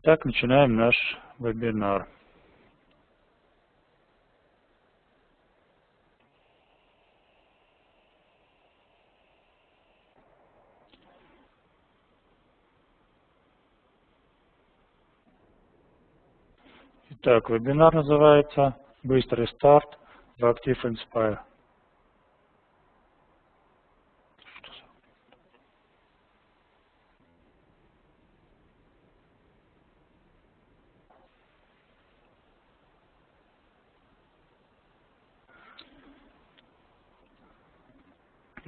Итак, начинаем наш вебинар. Итак, вебинар называется «Быстрый старт в Active Inspire».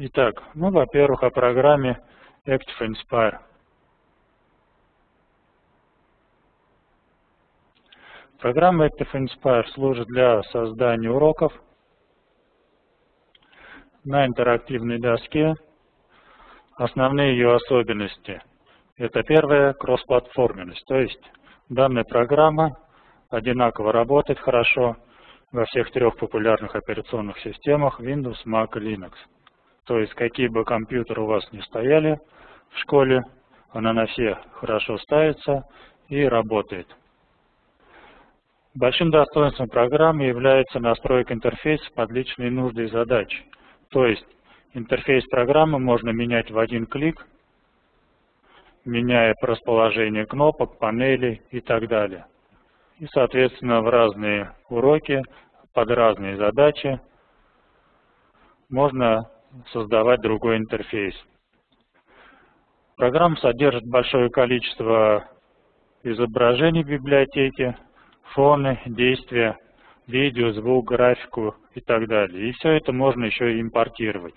Итак, ну, во-первых, о программе Active Inspire. Программа Active Inspire служит для создания уроков на интерактивной доске. Основные ее особенности – это первая кроссплатформенность, то есть данная программа одинаково работает хорошо во всех трех популярных операционных системах Windows, Mac и Linux. То есть какие бы компьютеры у вас ни стояли в школе, она на все хорошо ставится и работает. Большим достоинством программы является настройка интерфейса под личные нужды и задачи. То есть интерфейс программы можно менять в один клик, меняя расположение кнопок, панелей и так далее. И, соответственно, в разные уроки, под разные задачи можно создавать другой интерфейс. Программа содержит большое количество изображений в библиотеке, фоны, действия, видео, звук, графику и так далее. И все это можно еще импортировать.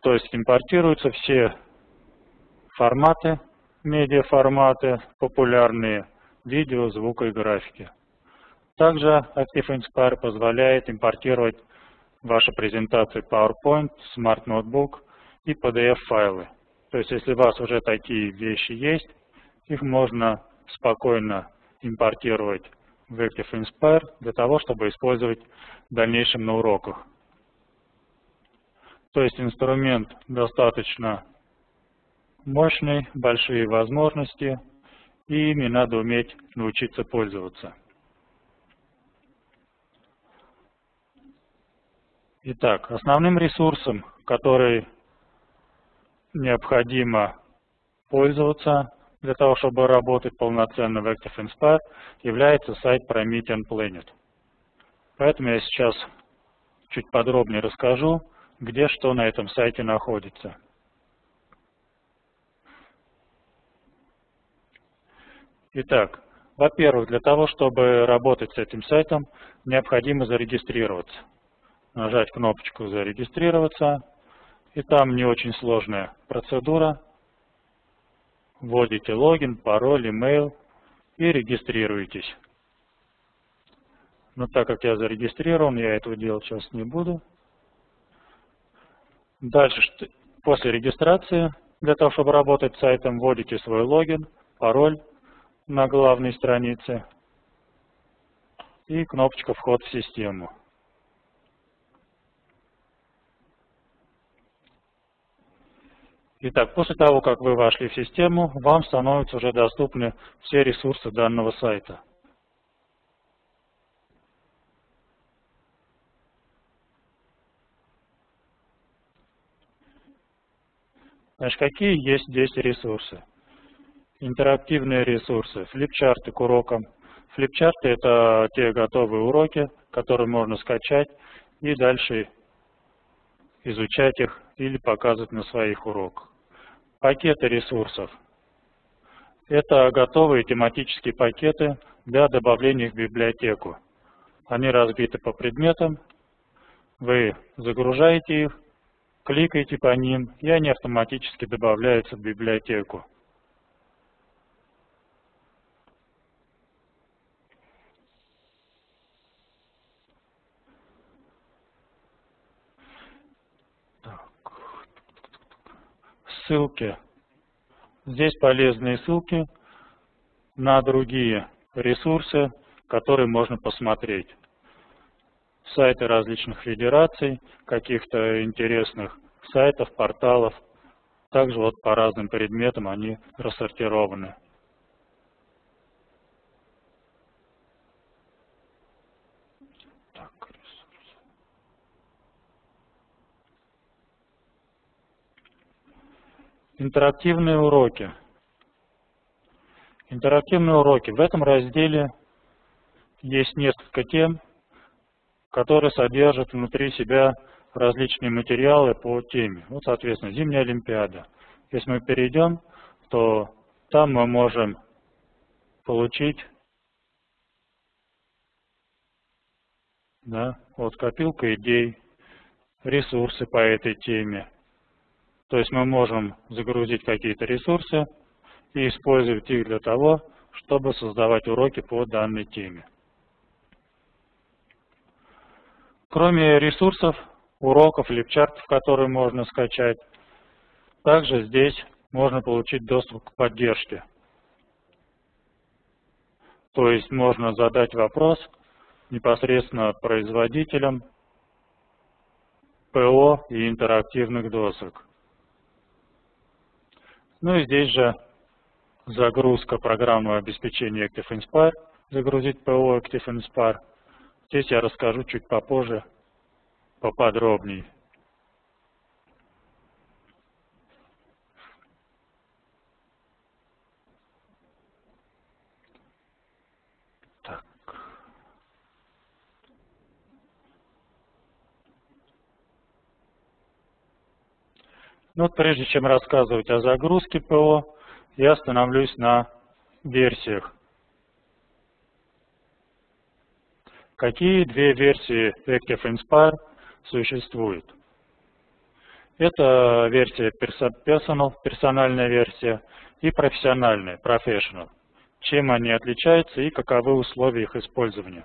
То есть импортируются все форматы, медиаформаты популярные, видео, звука и графики. Также Active Inspire позволяет импортировать ваши презентации PowerPoint, Smart Notebook и PDF-файлы. То есть, если у вас уже такие вещи есть, их можно спокойно импортировать в Active Inspire для того, чтобы использовать в дальнейшем на уроках. То есть инструмент достаточно мощный, большие возможности, и ими надо уметь научиться пользоваться. Итак, основным ресурсом, который необходимо пользоваться для того, чтобы работать полноценно в Active Inspire, является сайт Promethean Planet. Поэтому я сейчас чуть подробнее расскажу, где что на этом сайте находится. Итак, во-первых, для того, чтобы работать с этим сайтом, необходимо зарегистрироваться нажать кнопочку «Зарегистрироваться». И там не очень сложная процедура. Вводите логин, пароль, имейл и регистрируетесь. Но так как я зарегистрирован, я этого делать сейчас не буду. Дальше, после регистрации, для того, чтобы работать с сайтом, вводите свой логин, пароль на главной странице и кнопочка «Вход в систему». Итак, после того, как вы вошли в систему, вам становятся уже доступны все ресурсы данного сайта. Значит, какие есть здесь ресурсы? Интерактивные ресурсы, флипчарты к урокам. Флипчарты – это те готовые уроки, которые можно скачать и дальше изучать их или показывать на своих уроках. Пакеты ресурсов. Это готовые тематические пакеты для добавления в библиотеку. Они разбиты по предметам. Вы загружаете их, кликаете по ним, и они автоматически добавляются в библиотеку. Ссылки. Здесь полезные ссылки на другие ресурсы, которые можно посмотреть. Сайты различных федераций, каких-то интересных сайтов, порталов. Также вот по разным предметам они рассортированы. Интерактивные уроки. Интерактивные уроки. В этом разделе есть несколько тем, которые содержат внутри себя различные материалы по теме. Вот, соответственно, зимняя Олимпиада. Если мы перейдем, то там мы можем получить да, вот копилка идей, ресурсы по этой теме. То есть мы можем загрузить какие-то ресурсы и использовать их для того, чтобы создавать уроки по данной теме. Кроме ресурсов, уроков, липчартов, которые можно скачать, также здесь можно получить доступ к поддержке. То есть можно задать вопрос непосредственно производителям ПО и интерактивных досок. Ну и здесь же загрузка программного обеспечения Active Inspire, загрузить ПО Active Inspire. Здесь я расскажу чуть попозже, поподробнее. Ну, вот прежде чем рассказывать о загрузке ПО, я остановлюсь на версиях. Какие две версии Active Inspire существуют? Это версия Personal, персональная версия, и профессиональная, Professional. Чем они отличаются и каковы условия их использования.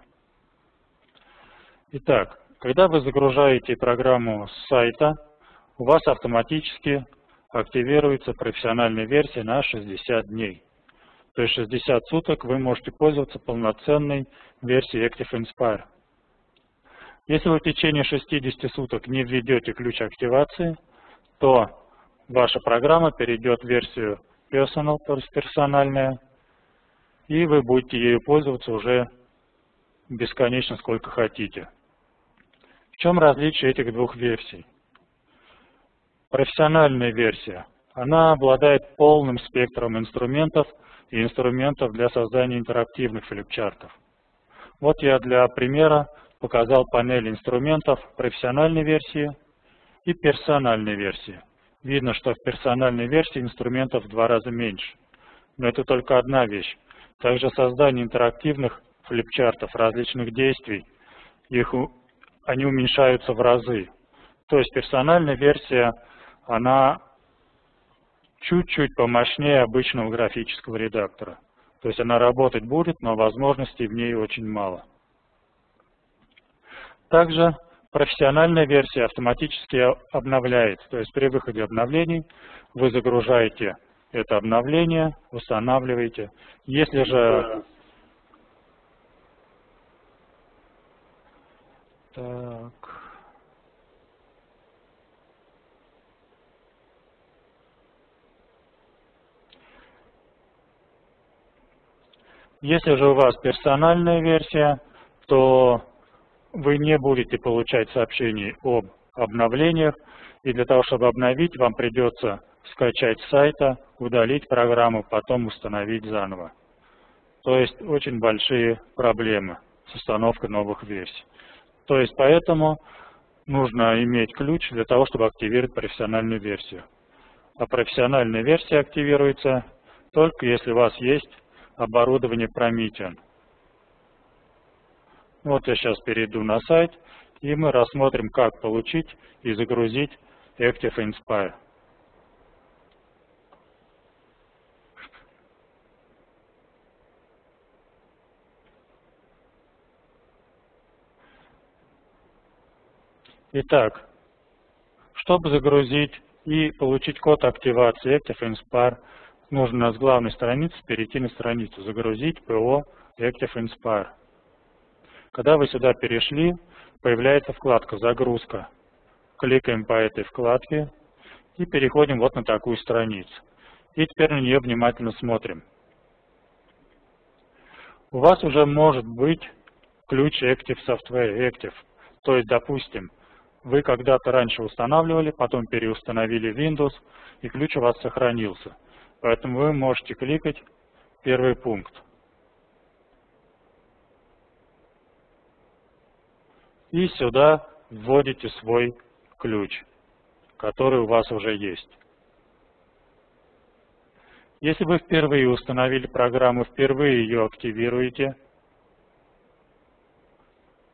Итак, когда вы загружаете программу с сайта, у вас автоматически активируется профессиональная версия на 60 дней. То есть 60 суток вы можете пользоваться полноценной версией Active Inspire. Если вы в течение 60 суток не введете ключ активации, то ваша программа перейдет в версию Personal, то есть персональная, и вы будете ею пользоваться уже бесконечно сколько хотите. В чем различие этих двух версий? Профессиональная версия. Она обладает полным спектром инструментов и инструментов для создания интерактивных флипчартов. Вот я для примера показал панель инструментов профессиональной версии и персональной версии. Видно, что в персональной версии инструментов в два раза меньше. Но это только одна вещь. Также создание интерактивных флипчартов различных действий, их, они уменьшаются в разы. То есть персональная версия она чуть-чуть помощнее обычного графического редактора. То есть она работать будет, но возможностей в ней очень мало. Также профессиональная версия автоматически обновляется. То есть при выходе обновлений вы загружаете это обновление, устанавливаете. Если же... Так... Если же у вас персональная версия, то вы не будете получать сообщений об обновлениях, и для того, чтобы обновить, вам придется скачать с сайта, удалить программу, потом установить заново. То есть очень большие проблемы с установкой новых версий. То есть поэтому нужно иметь ключ для того, чтобы активировать профессиональную версию. А профессиональная версия активируется только если у вас есть оборудование Promethean. Вот я сейчас перейду на сайт, и мы рассмотрим, как получить и загрузить Active Inspire. Итак, чтобы загрузить и получить код активации Active Inspire, нужно с главной страницы перейти на страницу «Загрузить ПО Active Inspire». Когда вы сюда перешли, появляется вкладка «Загрузка». Кликаем по этой вкладке и переходим вот на такую страницу. И теперь на нее внимательно смотрим. У вас уже может быть ключ Active Software Active. То есть, допустим, вы когда-то раньше устанавливали, потом переустановили Windows, и ключ у вас сохранился. Поэтому вы можете кликать первый пункт. И сюда вводите свой ключ, который у вас уже есть. Если вы впервые установили программу, впервые ее активируете,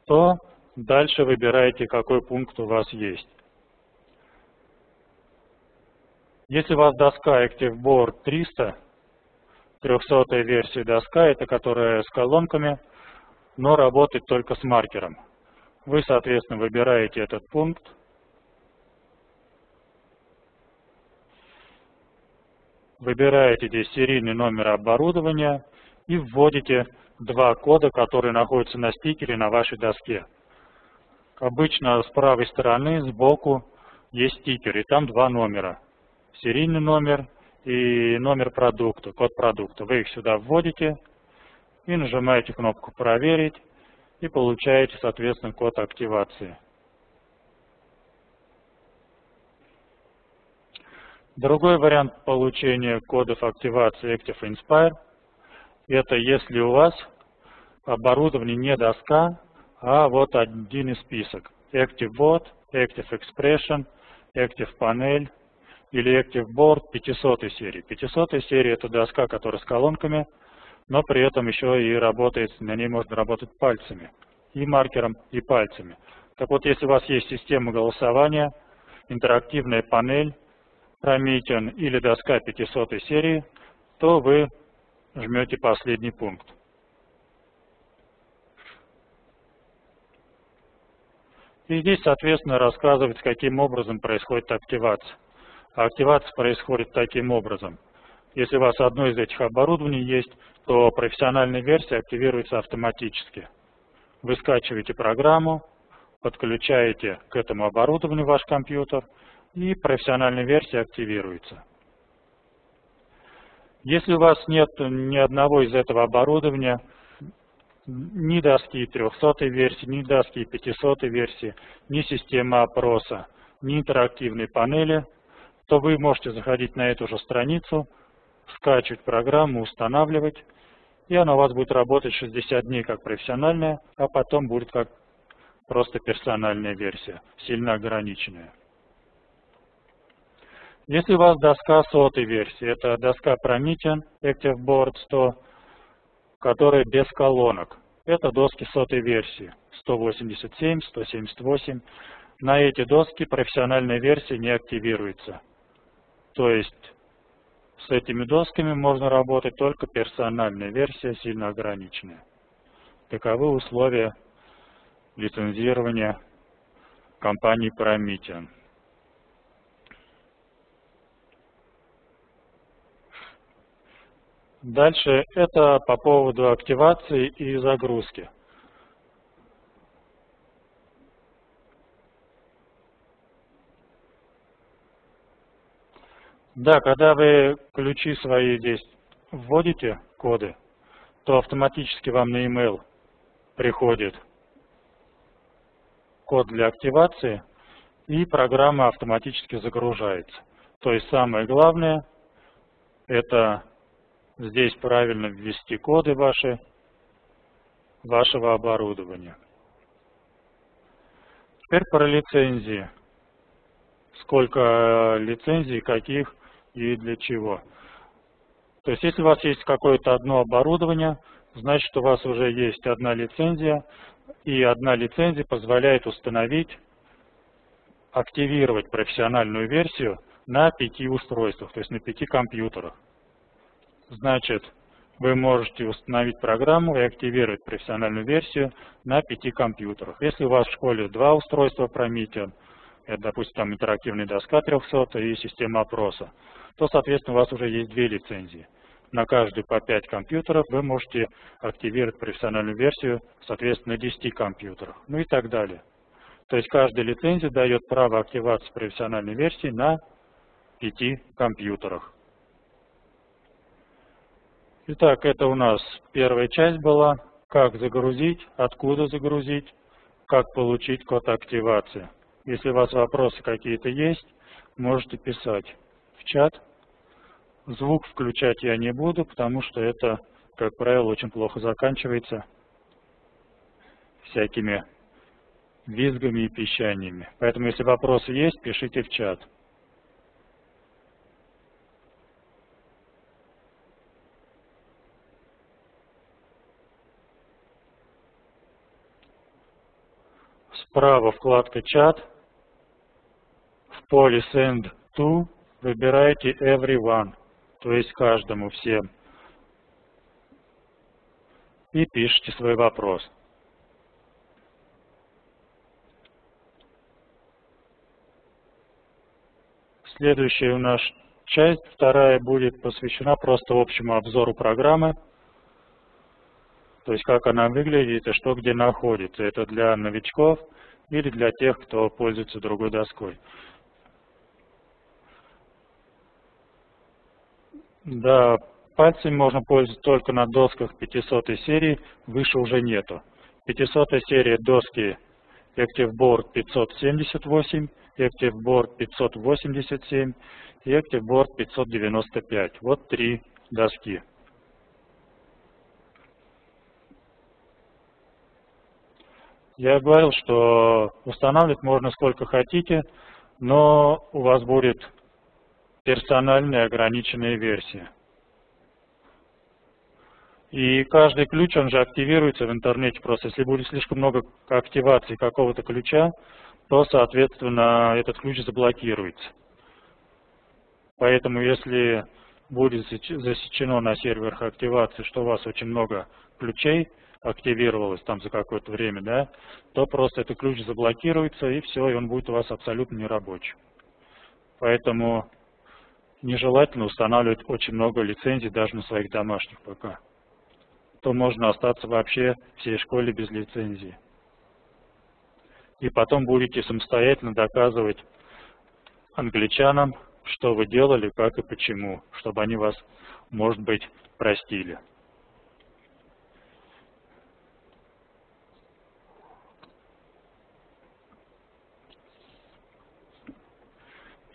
то дальше выбираете, какой пункт у вас есть. Если у вас доска ActiveBoard 300, 300 версия доска, это которая с колонками, но работает только с маркером. Вы, соответственно, выбираете этот пункт, выбираете здесь серийный номер оборудования и вводите два кода, которые находятся на стикере на вашей доске. Обычно с правой стороны, сбоку, есть стикер, и там два номера. Серийный номер и номер продукта, код продукта. Вы их сюда вводите и нажимаете кнопку «Проверить» и получаете, соответственно, код активации. Другой вариант получения кодов активации Active Inspire – это если у вас оборудование не доска, а вот один из список. Active Board, Active Expression, Active Panel или Active Board 500 серии. 500 серия – это доска, которая с колонками, но при этом еще и работает, на ней можно работать пальцами, и маркером, и пальцами. Так вот, если у вас есть система голосования, интерактивная панель, Promethean или доска 500 серии, то вы жмете последний пункт. И здесь, соответственно, рассказывается, каким образом происходит активация. А активация происходит таким образом. Если у вас одно из этих оборудований есть, то профессиональная версия активируется автоматически. Вы скачиваете программу, подключаете к этому оборудованию ваш компьютер – и профессиональная версия активируется. Если у вас нет ни одного из этого оборудования, ни доски 300 версии, ни доски 500 версии, ни системы опроса, ни интерактивной панели, то вы можете заходить на эту же страницу, скачивать программу, устанавливать, и она у вас будет работать 60 дней как профессиональная, а потом будет как просто персональная версия, сильно ограниченная. Если у вас доска сотой версии, это доска Promethean Active Board 100, которая без колонок. Это доски сотой версии 187, 178. На эти доски профессиональная версия не активируется. То есть с этими досками можно работать только персональная версия, сильно ограниченная. Таковы условия лицензирования компании Promethean. Дальше это по поводу активации и загрузки. Да, когда вы ключи свои здесь вводите, коды, то автоматически вам на e-mail приходит код для активации, и программа автоматически загружается. То есть самое главное – это здесь правильно ввести коды ваши, вашего оборудования. Теперь про лицензии. Сколько э, лицензий, каких и для чего. То есть, если у вас есть какое-то одно оборудование, значит, у вас уже есть одна лицензия, и одна лицензия позволяет установить, активировать профессиональную версию на пяти устройствах, то есть на пяти компьютерах. Значит, вы можете установить программу и активировать профессиональную версию на пяти компьютерах. Если у вас в школе два устройства Promethean, это, допустим, там интерактивная доска 300 и система опроса, то, соответственно, у вас уже есть две лицензии. На каждую по 5 компьютеров вы можете активировать профессиональную версию, соответственно, на 10 компьютерах, ну и так далее. То есть каждая лицензия дает право активации профессиональной версии на 5 компьютерах. Итак, это у нас первая часть была, как загрузить, откуда загрузить, как получить код активации. Если у вас вопросы какие-то есть, можете писать в чат. Звук включать я не буду, потому что это, как правило, очень плохо заканчивается всякими визгами и пищаниями. Поэтому, если вопросы есть, пишите в чат. Справа вкладка «Чат». Поле «Send to» выбирайте «Everyone», то есть каждому, всем. И пишите свой вопрос. Следующая у нас часть, вторая, будет посвящена просто общему обзору программы. То есть как она выглядит и что где находится. Это для новичков или для тех, кто пользуется другой доской. Да, пальцами можно пользоваться только на досках 500 серии, выше уже нету. 500 серия доски ActiveBoard 578, ActiveBoard 587 и ActiveBoard 595. Вот три доски. Я говорил, что устанавливать можно сколько хотите, но у вас будет персональная ограниченная версия. И каждый ключ, он же активируется в интернете просто. Если будет слишком много активации какого-то ключа, то, соответственно, этот ключ заблокируется. Поэтому, если будет засечено на серверах активации, что у вас очень много ключей активировалось там за какое-то время, да, то просто этот ключ заблокируется, и все, и он будет у вас абсолютно нерабочим. Поэтому нежелательно устанавливать очень много лицензий даже на своих домашних ПК то можно остаться вообще всей школе без лицензии. И потом будете самостоятельно доказывать англичанам, что вы делали, как и почему, чтобы они вас, может быть, простили.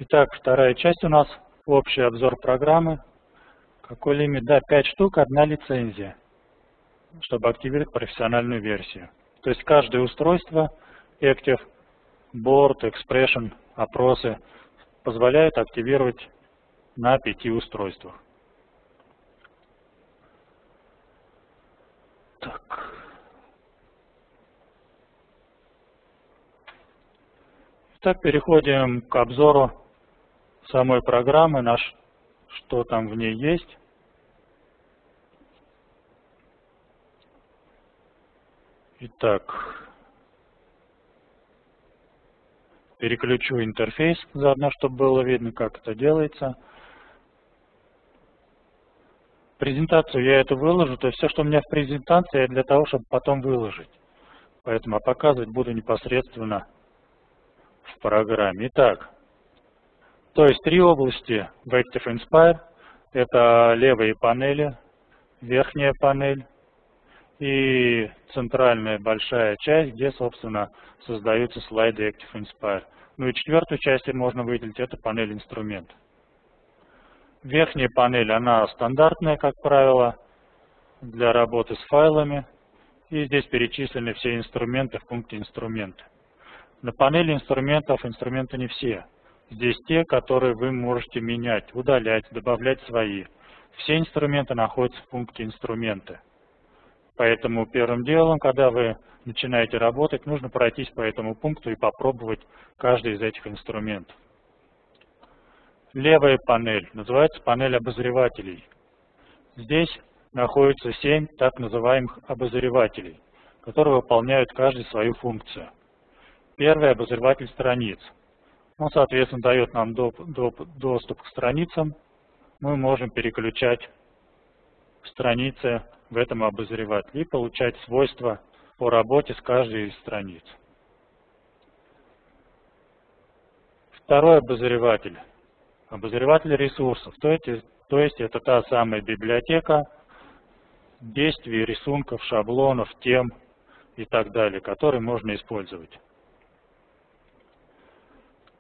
Итак, вторая часть у нас общий обзор программы. Какой лимит? Да, 5 штук, одна лицензия чтобы активировать профессиональную версию. То есть каждое устройство Active, Board, Expression, опросы позволяют активировать на пяти устройствах. Так. Итак, переходим к обзору самой программы, наш, что там в ней есть. Итак, переключу интерфейс заодно, чтобы было видно, как это делается. Презентацию я это выложу, то есть все, что у меня в презентации, для того, чтобы потом выложить. Поэтому показывать буду непосредственно в программе. Итак, то есть три области в Active Inspire. Это левые панели, верхняя панель и центральная большая часть, где, собственно, создаются слайды Active Inspire. Ну и четвертую часть можно выделить, это панель инструмент. Верхняя панель, она стандартная, как правило, для работы с файлами. И здесь перечислены все инструменты в пункте инструменты. На панели инструментов инструменты не все. Здесь те, которые вы можете менять, удалять, добавлять свои. Все инструменты находятся в пункте инструменты. Поэтому первым делом, когда вы начинаете работать, нужно пройтись по этому пункту и попробовать каждый из этих инструментов. Левая панель называется панель обозревателей. Здесь находится 7 так называемых обозревателей, которые выполняют каждый свою функцию. Первый обозреватель страниц. Он, соответственно, дает нам доступ к страницам. Мы можем переключать страницы в этом обозревателе и получать свойства по работе с каждой из страниц. Второй обозреватель. Обозреватель ресурсов. То есть, то есть это та самая библиотека действий, рисунков, шаблонов, тем и так далее, которые можно использовать.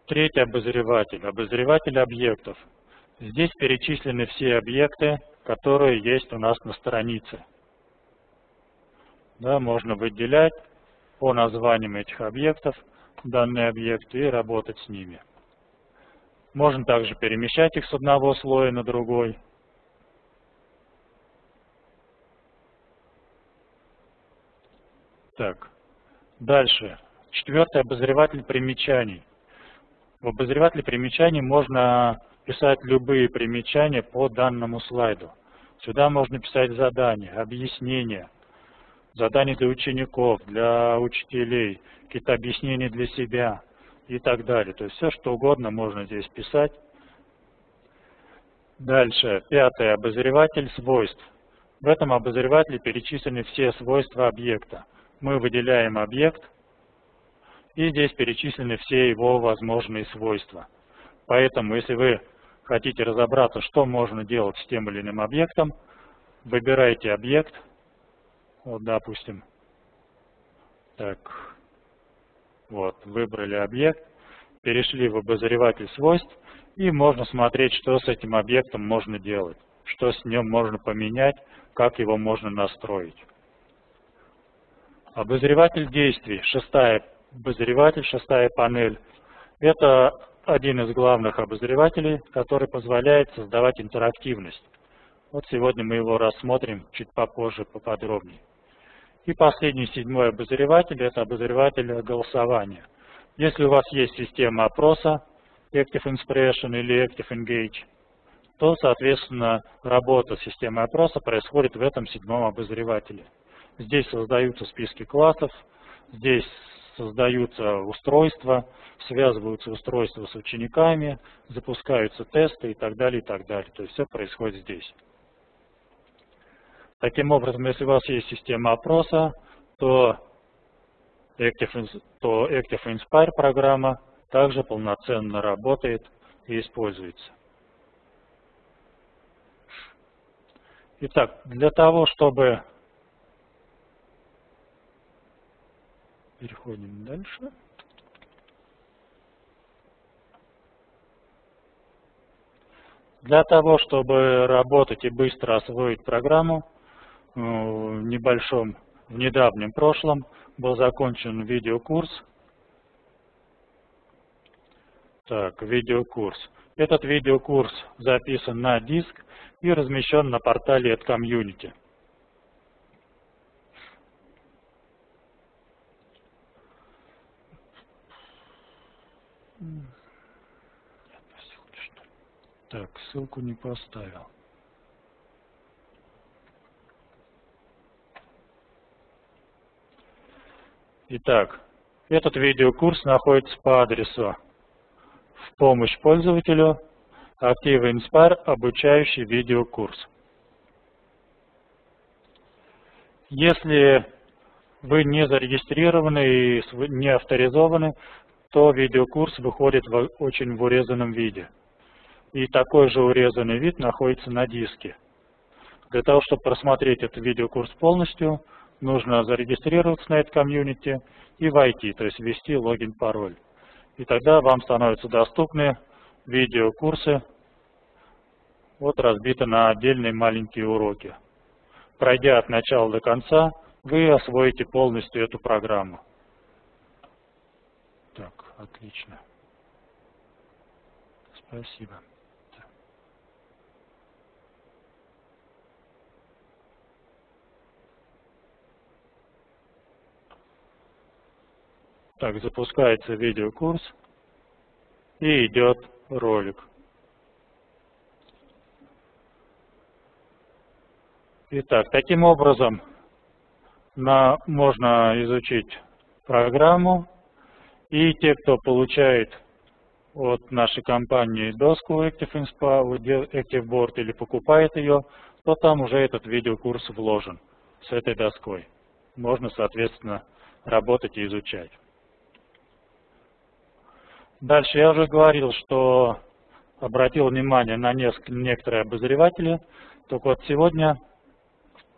Третий обозреватель, обозреватель объектов. Здесь перечислены все объекты, которые есть у нас на странице. Да, можно выделять по названиям этих объектов данные объекты и работать с ними. Можно также перемещать их с одного слоя на другой. Так, дальше. Четвертый обозреватель примечаний. В обозревателе примечаний можно писать любые примечания по данному слайду. Сюда можно писать задания, объяснения, задания для учеников, для учителей, какие-то объяснения для себя и так далее. То есть все, что угодно можно здесь писать. Дальше, пятый обозреватель свойств. В этом обозревателе перечислены все свойства объекта. Мы выделяем объект, и здесь перечислены все его возможные свойства. Поэтому, если вы хотите разобраться, что можно делать с тем или иным объектом, выбирайте объект, вот, допустим, так, вот, выбрали объект, перешли в обозреватель свойств, и можно смотреть, что с этим объектом можно делать, что с ним можно поменять, как его можно настроить. Обозреватель действий, шестая обозреватель, шестая панель. Это один из главных обозревателей, который позволяет создавать интерактивность. Вот сегодня мы его рассмотрим чуть попозже, поподробнее. И последний, седьмой обозреватель, это обозреватель голосования. Если у вас есть система опроса, Active Inspiration или Active Engage, то, соответственно, работа системы опроса происходит в этом седьмом обозревателе. Здесь создаются списки классов, здесь создаются устройства, связываются устройства с учениками, запускаются тесты и так далее, и так далее. То есть все происходит здесь. Таким образом, если у вас есть система опроса, то Active, то Active Inspire программа также полноценно работает и используется. Итак, для того, чтобы Переходим дальше. Для того, чтобы работать и быстро освоить программу, э, в небольшом, в недавнем прошлом был закончен видеокурс. Так, видеокурс. Этот видеокурс записан на диск и размещен на портале от комьюнити. Так, ссылку не поставил. Итак, этот видеокурс находится по адресу в помощь пользователю Active Inspire обучающий видеокурс. Если вы не зарегистрированы и не авторизованы, то видеокурс выходит в очень в урезанном виде. И такой же урезанный вид находится на диске. Для того, чтобы просмотреть этот видеокурс полностью, нужно зарегистрироваться на этот комьюнити и войти, то есть ввести логин-пароль. И тогда вам становятся доступны видеокурсы, вот разбиты на отдельные маленькие уроки. Пройдя от начала до конца, вы освоите полностью эту программу. Так, отлично. Спасибо. Так, запускается видеокурс и идет ролик. Итак, таким образом на, можно изучить программу, и те, кто получает от нашей компании доску Active Inspa, Active Board или покупает ее, то там уже этот видеокурс вложен с этой доской. Можно, соответственно, работать и изучать. Дальше я уже говорил, что обратил внимание на некоторые обозреватели. Только вот сегодня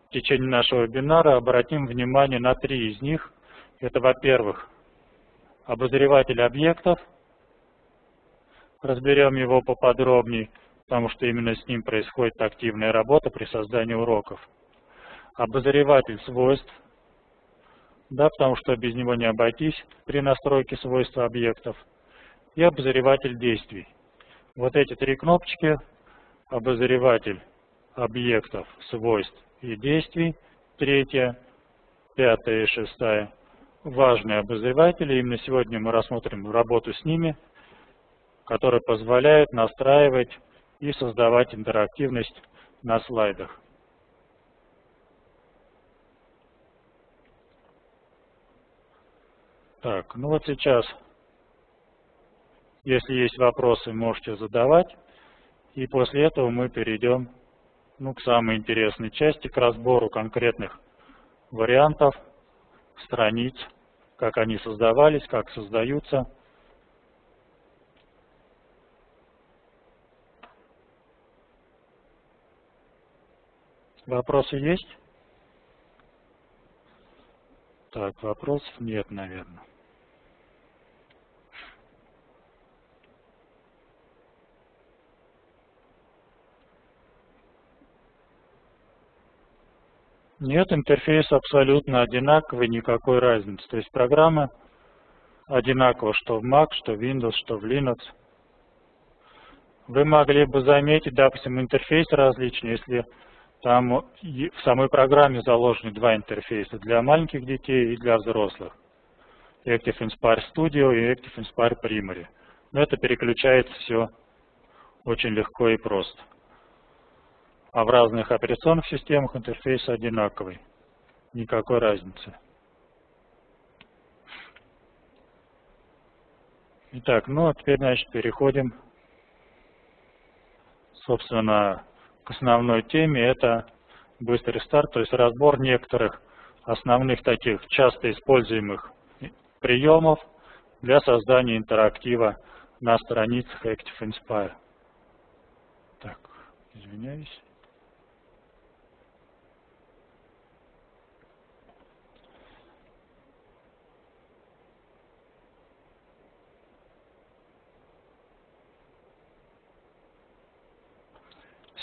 в течение нашего вебинара обратим внимание на три из них. Это, во-первых, обозреватель объектов. разберем его поподробнее, потому что именно с ним происходит активная работа при создании уроков. Обозреватель свойств, да, потому что без него не обойтись при настройке свойств объектов. И обозреватель действий. Вот эти три кнопочки, обозреватель объектов, свойств и действий, третья, пятая и шестая, важные обозреватели. Именно сегодня мы рассмотрим работу с ними, которая позволяет настраивать и создавать интерактивность на слайдах. Так, ну вот сейчас, если есть вопросы, можете задавать. И после этого мы перейдем ну, к самой интересной части, к разбору конкретных вариантов, страниц, как они создавались, как создаются. Вопросы есть? Так, вопросов нет, наверное. Нет, интерфейс абсолютно одинаковый, никакой разницы. То есть программа одинакова, что в Mac, что в Windows, что в Linux. Вы могли бы заметить, допустим, интерфейс различный, если там в самой программе заложены два интерфейса для маленьких детей и для взрослых. Active Inspire Studio и Active Inspire Primary. Но это переключается все очень легко и просто а в разных операционных системах интерфейс одинаковый. Никакой разницы. Итак, ну а теперь, значит, переходим, собственно, к основной теме. Это быстрый старт, то есть разбор некоторых основных таких часто используемых приемов для создания интерактива на страницах Active Inspire. Так, извиняюсь.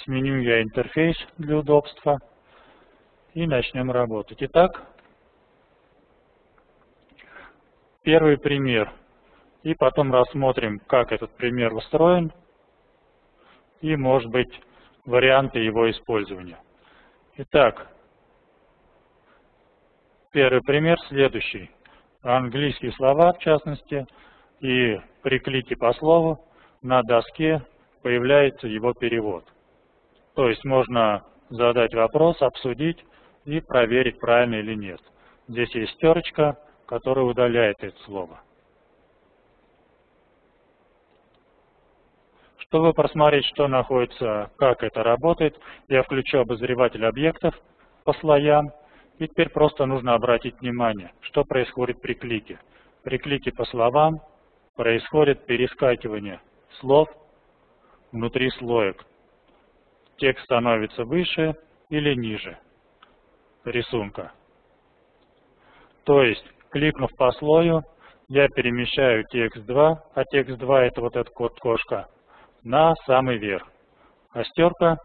Сменю я интерфейс для удобства и начнем работать. Итак, первый пример. И потом рассмотрим, как этот пример устроен и, может быть, варианты его использования. Итак, первый пример следующий. Английские слова, в частности, и при клике по слову на доске появляется его перевод. То есть можно задать вопрос, обсудить и проверить, правильно или нет. Здесь есть стерочка, которая удаляет это слово. Чтобы просмотреть, что находится, как это работает, я включу обозреватель объектов по слоям. И теперь просто нужно обратить внимание, что происходит при клике. При клике по словам происходит перескакивание слов внутри слоек текст становится выше или ниже рисунка. То есть, кликнув по слою, я перемещаю текст 2, а текст 2 это вот этот код кошка, на самый верх. А стерка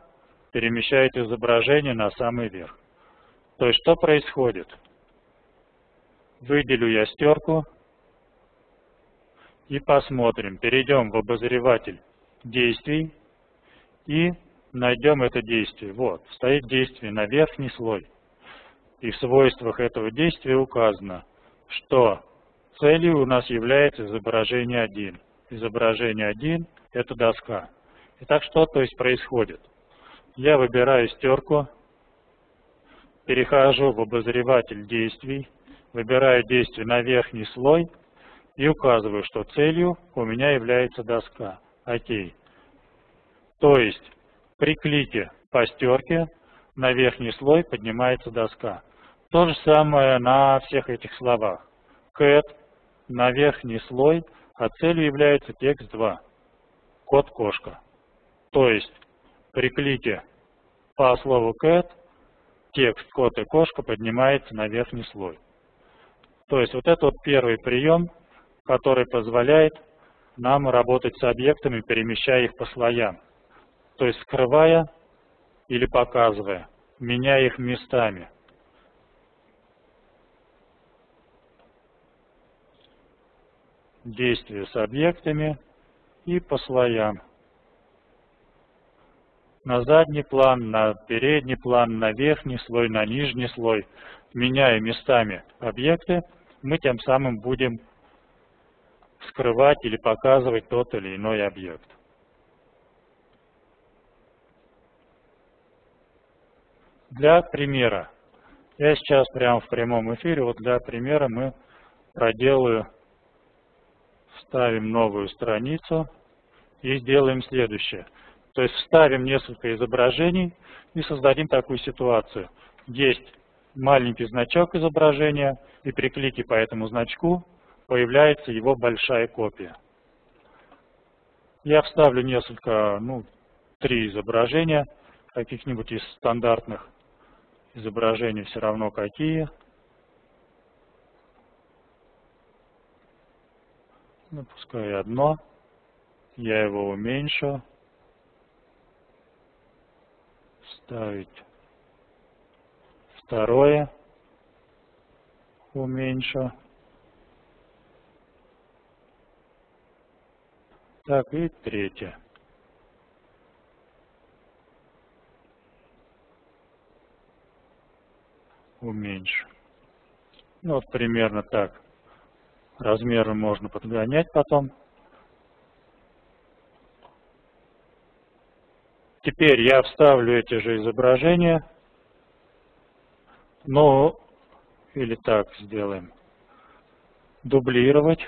перемещает изображение на самый верх. То есть, что происходит? Выделю я стерку и посмотрим. Перейдем в обозреватель действий и найдем это действие. Вот, стоит действие на верхний слой. И в свойствах этого действия указано, что целью у нас является изображение 1. Изображение 1 – это доска. Итак, что то есть происходит? Я выбираю стерку, перехожу в обозреватель действий, выбираю действие на верхний слой и указываю, что целью у меня является доска. Окей. То есть при клике по стерке на верхний слой поднимается доска. То же самое на всех этих словах. Cat на верхний слой, а целью является текст 2. Код кошка. То есть при клике по слову cat текст кот и кошка поднимается на верхний слой. То есть вот это вот первый прием, который позволяет нам работать с объектами, перемещая их по слоям. То есть скрывая или показывая, меняя их местами. Действия с объектами и по слоям. На задний план, на передний план, на верхний слой, на нижний слой. Меняя местами объекты, мы тем самым будем скрывать или показывать тот или иной объект. Для примера, я сейчас прямо в прямом эфире, вот для примера мы проделаю, ставим новую страницу и сделаем следующее. То есть вставим несколько изображений и создадим такую ситуацию. Есть маленький значок изображения, и при клике по этому значку появляется его большая копия. Я вставлю несколько, ну, три изображения, каких-нибудь из стандартных изображений, все равно какие. Ну, пускай одно. Я его уменьшу. Ставить второе. Уменьшу. Так, и третье. Уменьшу. Ну, вот примерно так. Размеры можно подгонять потом. Теперь я вставлю эти же изображения. Ну, или так сделаем. Дублировать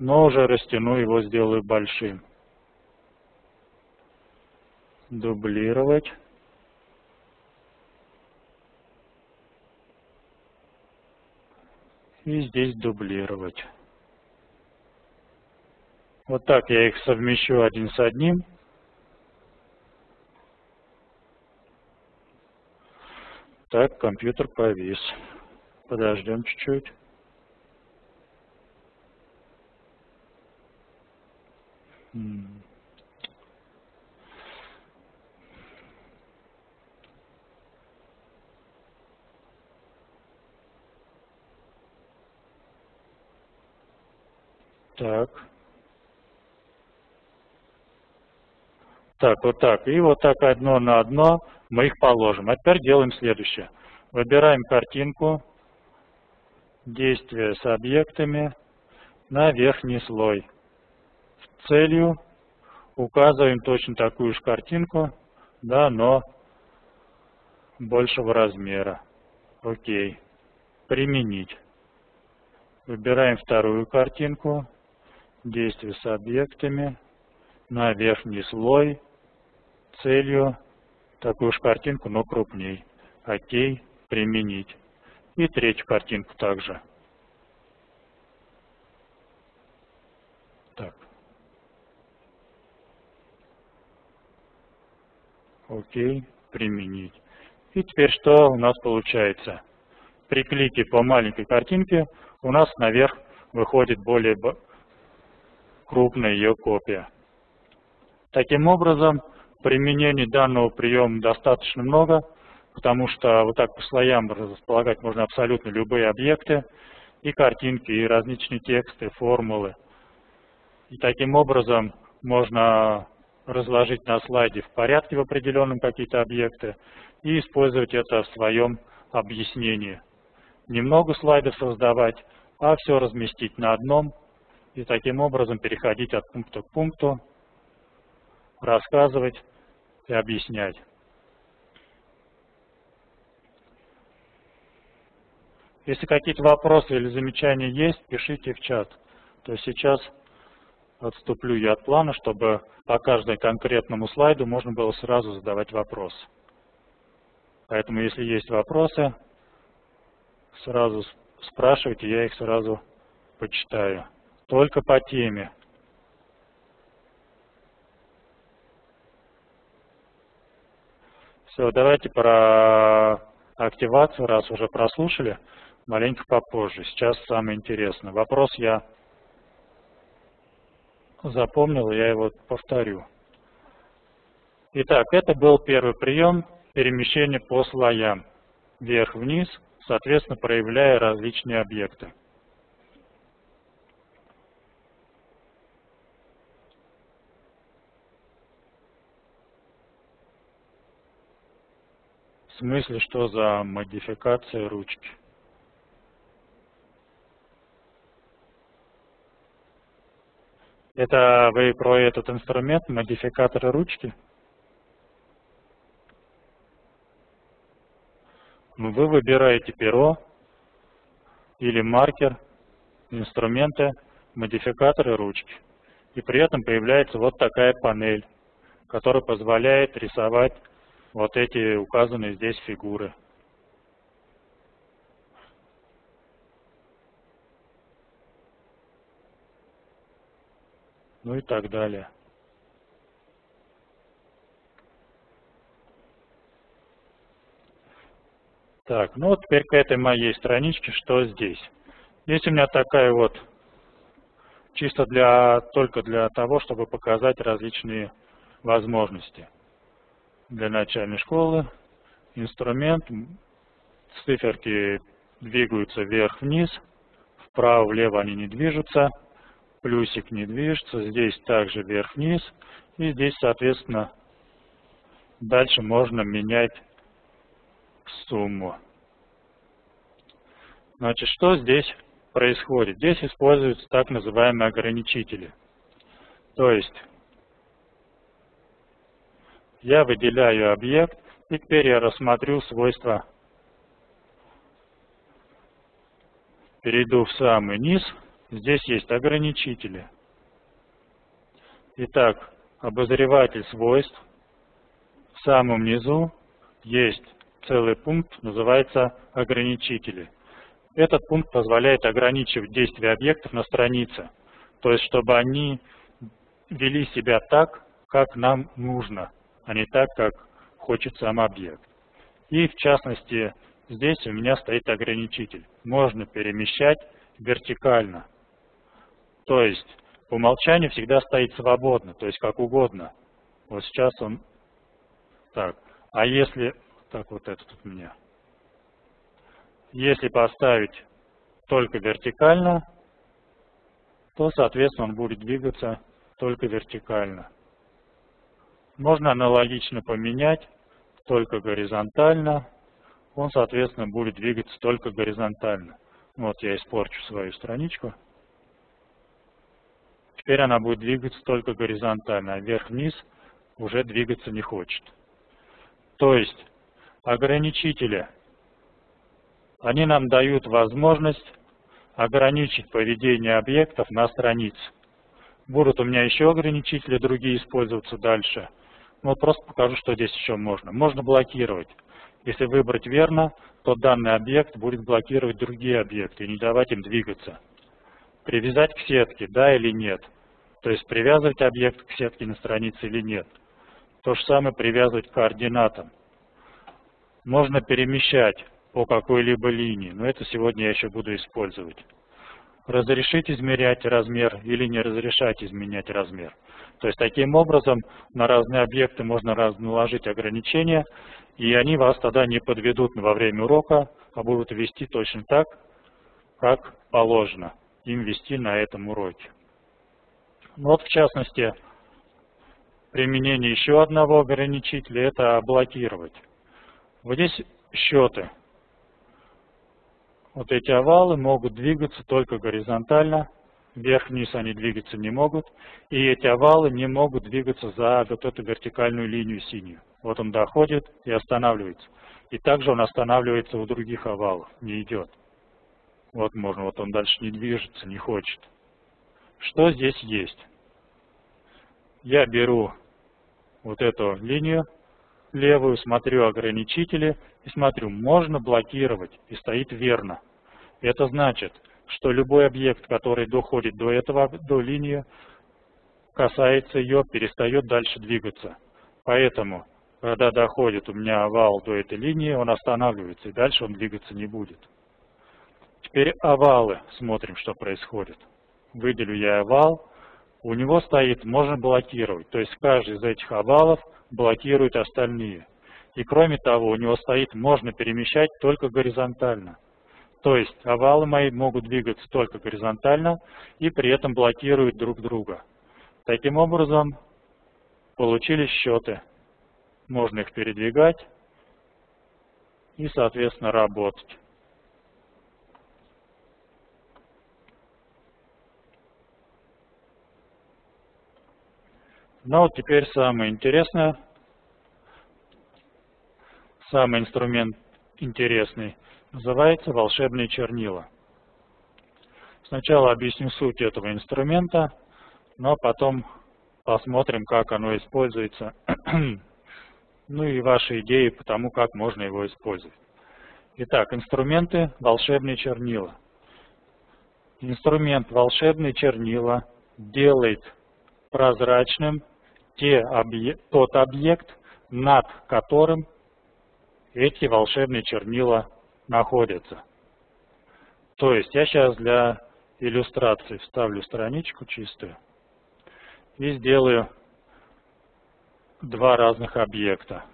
но уже растяну его, сделаю большим. Дублировать. И здесь дублировать. Вот так я их совмещу один с одним. Так, компьютер повис. Подождем чуть-чуть. Так. Так, вот так. И вот так одно на одно мы их положим. А теперь делаем следующее. Выбираем картинку, действие с объектами на верхний слой целью указываем точно такую же картинку, да, но большего размера. Окей. Применить. Выбираем вторую картинку, действие с объектами, на верхний слой, целью такую же картинку, но крупней. Окей, применить. И третью картинку также. Так. Окей, применить. И теперь что у нас получается? При клике по маленькой картинке у нас наверх выходит более крупная ее копия. Таким образом, применений данного приема достаточно много, потому что вот так по слоям располагать можно абсолютно любые объекты, и картинки, и различные тексты, формулы. И таким образом можно разложить на слайде в порядке в определенном какие-то объекты и использовать это в своем объяснении. Немного слайдов создавать, а все разместить на одном и таким образом переходить от пункта к пункту, рассказывать и объяснять. Если какие-то вопросы или замечания есть, пишите в чат. То есть сейчас отступлю я от плана, чтобы по каждому конкретному слайду можно было сразу задавать вопрос. Поэтому, если есть вопросы, сразу спрашивайте, я их сразу почитаю. Только по теме. Все, давайте про активацию, раз уже прослушали, маленько попозже. Сейчас самое интересное. Вопрос я запомнил, я его повторю. Итак, это был первый прием перемещения по слоям. Вверх-вниз, соответственно, проявляя различные объекты. Смысле, что за модификация ручки? Это вы про этот инструмент, модификатор ручки? Ну, вы выбираете перо или маркер, инструменты, модификаторы ручки. И при этом появляется вот такая панель, которая позволяет рисовать вот эти указанные здесь фигуры. Ну и так далее. Так, ну вот теперь к этой моей страничке, что здесь? Здесь у меня такая вот, чисто для, только для того, чтобы показать различные возможности. Для начальной школы инструмент, циферки двигаются вверх-вниз, вправо-влево они не движутся, плюсик не движется, здесь также вверх-вниз, и здесь, соответственно, дальше можно менять сумму. Значит, что здесь происходит? Здесь используются так называемые ограничители. То есть, я выделяю объект, и теперь я рассмотрю свойства. Перейду в самый низ, здесь есть ограничители. Итак, обозреватель свойств. В самом низу есть целый пункт, называется ограничители. Этот пункт позволяет ограничивать действия объектов на странице, то есть чтобы они вели себя так, как нам нужно, а не так, как хочет сам объект. И в частности, здесь у меня стоит ограничитель. Можно перемещать вертикально. То есть по умолчанию всегда стоит свободно, то есть как угодно. Вот сейчас он так. А если так, вот этот у меня. Если поставить только вертикально, то, соответственно, он будет двигаться только вертикально. Можно аналогично поменять только горизонтально, он, соответственно, будет двигаться только горизонтально. Вот я испорчу свою страничку. Теперь она будет двигаться только горизонтально, а вверх-вниз уже двигаться не хочет. То есть ограничители. Они нам дают возможность ограничить поведение объектов на странице. Будут у меня еще ограничители другие использоваться дальше. Ну, вот просто покажу, что здесь еще можно. Можно блокировать. Если выбрать верно, то данный объект будет блокировать другие объекты и не давать им двигаться. Привязать к сетке, да или нет. То есть привязывать объект к сетке на странице или нет. То же самое привязывать к координатам можно перемещать по какой-либо линии, но это сегодня я еще буду использовать. Разрешить измерять размер или не разрешать изменять размер. То есть таким образом на разные объекты можно наложить ограничения, и они вас тогда не подведут во время урока, а будут вести точно так, как положено им вести на этом уроке. Ну вот в частности, применение еще одного ограничителя – это блокировать. Вот здесь счеты. Вот эти овалы могут двигаться только горизонтально, вверх-вниз они двигаться не могут, и эти овалы не могут двигаться за вот эту вертикальную линию синюю. Вот он доходит и останавливается. И также он останавливается у других овалов, не идет. Вот можно, вот он дальше не движется, не хочет. Что здесь есть? Я беру вот эту линию, левую, смотрю ограничители и смотрю, можно блокировать, и стоит верно. Это значит, что любой объект, который доходит до этого, до линии, касается ее, перестает дальше двигаться. Поэтому, когда доходит у меня овал до этой линии, он останавливается, и дальше он двигаться не будет. Теперь овалы, смотрим, что происходит. Выделю я овал, у него стоит «можно блокировать», то есть каждый из этих овалов блокирует остальные. И кроме того, у него стоит «можно перемещать только горизонтально». То есть овалы мои могут двигаться только горизонтально и при этом блокируют друг друга. Таким образом, получились счеты. Можно их передвигать и, соответственно, работать. Ну вот теперь самое интересное, самый инструмент интересный, называется волшебные чернила. Сначала объясню суть этого инструмента, но потом посмотрим, как оно используется, ну и ваши идеи по тому, как можно его использовать. Итак, инструменты волшебные чернила. Инструмент волшебные чернила делает прозрачным те объект, тот объект, над которым эти волшебные чернила находятся. То есть я сейчас для иллюстрации вставлю страничку чистую и сделаю два разных объекта.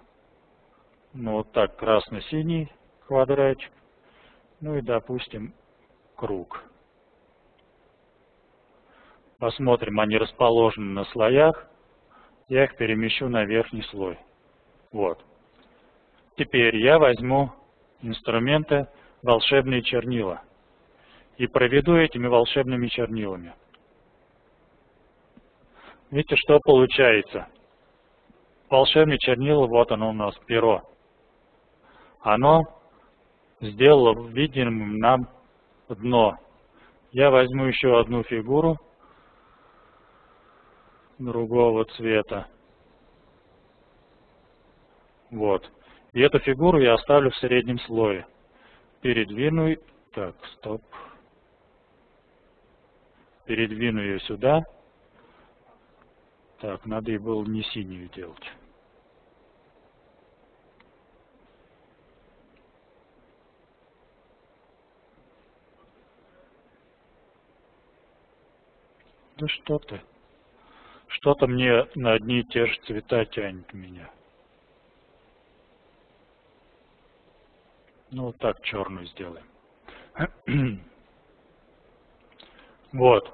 Ну вот так, красно-синий квадратик, ну и допустим круг. Посмотрим, они расположены на слоях. Я их перемещу на верхний слой. Вот. Теперь я возьму инструменты волшебные чернила и проведу этими волшебными чернилами. Видите, что получается? Волшебное чернила, вот оно у нас, перо. Оно сделало видимым нам дно. Я возьму еще одну фигуру другого цвета. Вот. И эту фигуру я оставлю в среднем слое. Передвину, так, стоп. Передвину ее сюда. Так, надо и было не синюю делать. Да что ты. Что-то мне на одни и те же цвета тянет меня. Ну, вот так черную сделаем. вот.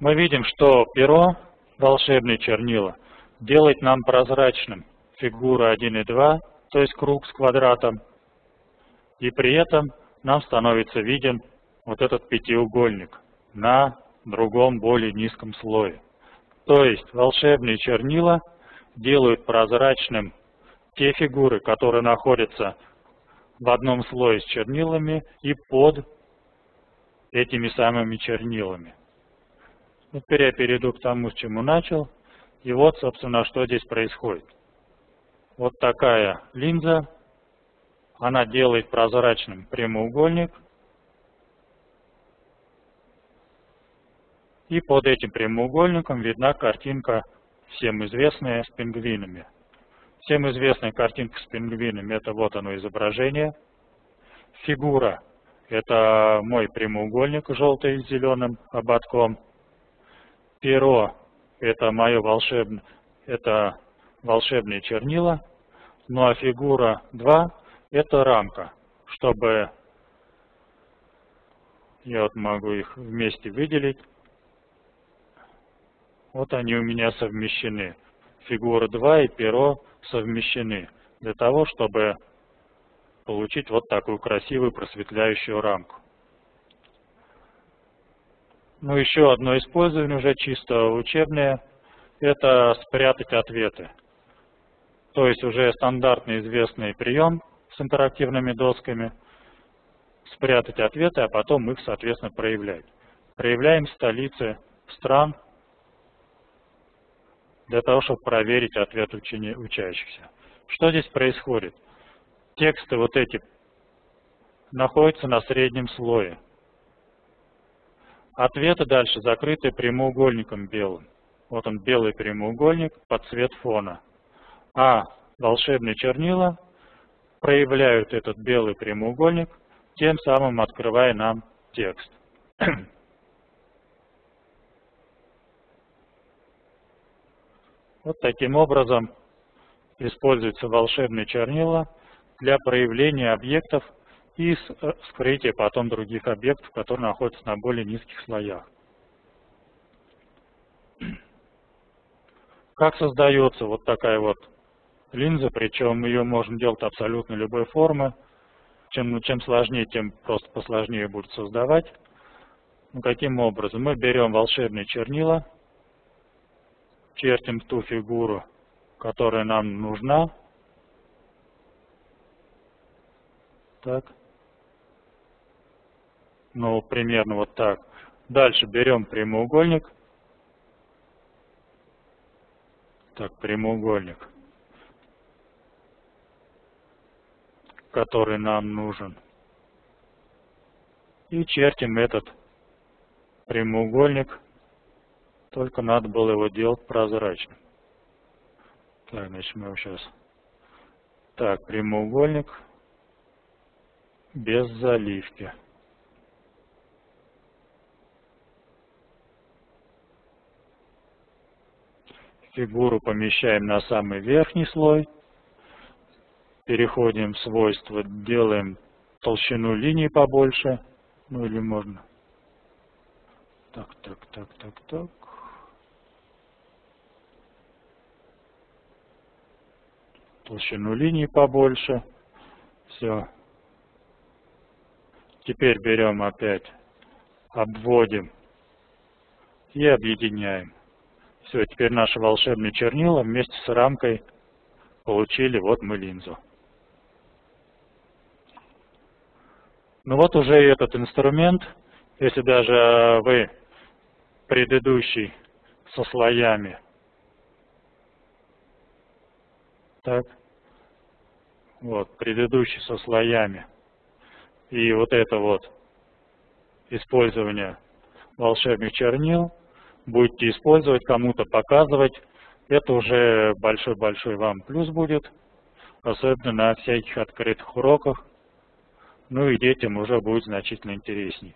Мы видим, что перо, волшебные чернила, делает нам прозрачным фигуру 1 и 2, то есть круг с квадратом. И при этом нам становится виден вот этот пятиугольник на другом более низком слое. То есть волшебные чернила делают прозрачным те фигуры, которые находятся в одном слое с чернилами и под этими самыми чернилами. теперь я перейду к тому, с чему начал. И вот, собственно, что здесь происходит. Вот такая линза, она делает прозрачным прямоугольник – И под этим прямоугольником видна картинка, всем известная, с пингвинами. Всем известная картинка с пингвинами, это вот оно изображение. Фигура, это мой прямоугольник, желтый с зеленым ободком. Перо, это мое волшебное, это волшебные чернила. Ну а фигура 2, это рамка, чтобы я вот могу их вместе выделить. Вот они у меня совмещены. Фигура 2 и перо совмещены для того, чтобы получить вот такую красивую просветляющую рамку. Ну, еще одно использование, уже чисто учебное, это спрятать ответы. То есть уже стандартный известный прием с интерактивными досками, спрятать ответы, а потом их, соответственно, проявлять. Проявляем столицы стран, для того, чтобы проверить ответ учени, учащихся. Что здесь происходит? Тексты вот эти находятся на среднем слое. Ответы дальше закрыты прямоугольником белым. Вот он белый прямоугольник под цвет фона. А волшебные чернила проявляют этот белый прямоугольник, тем самым открывая нам текст. Вот таким образом используются волшебные чернила для проявления объектов и э, скрытия потом других объектов, которые находятся на более низких слоях. Как создается вот такая вот линза, причем ее можно делать абсолютно любой формы. Чем, ну, чем сложнее, тем просто посложнее будет создавать. Ну, каким образом? Мы берем волшебные чернила, чертим ту фигуру, которая нам нужна. Так. Ну, примерно вот так. Дальше берем прямоугольник. Так, прямоугольник, который нам нужен. И чертим этот прямоугольник, только надо было его делать прозрачным. Так, значит, мы его сейчас... Так, прямоугольник без заливки. Фигуру помещаем на самый верхний слой. Переходим в свойства, делаем толщину линии побольше. Ну или можно. Так, так, так, так, так. Толщину линии побольше. Все. Теперь берем опять, обводим и объединяем. Все, теперь наши волшебные чернила вместе с рамкой получили вот мы линзу. Ну вот уже этот инструмент, если даже вы предыдущий со слоями, так, вот, предыдущий со слоями, и вот это вот использование волшебных чернил – будете использовать, кому-то показывать, это уже большой-большой вам плюс будет, особенно на всяких открытых уроках. Ну и детям уже будет значительно интересней.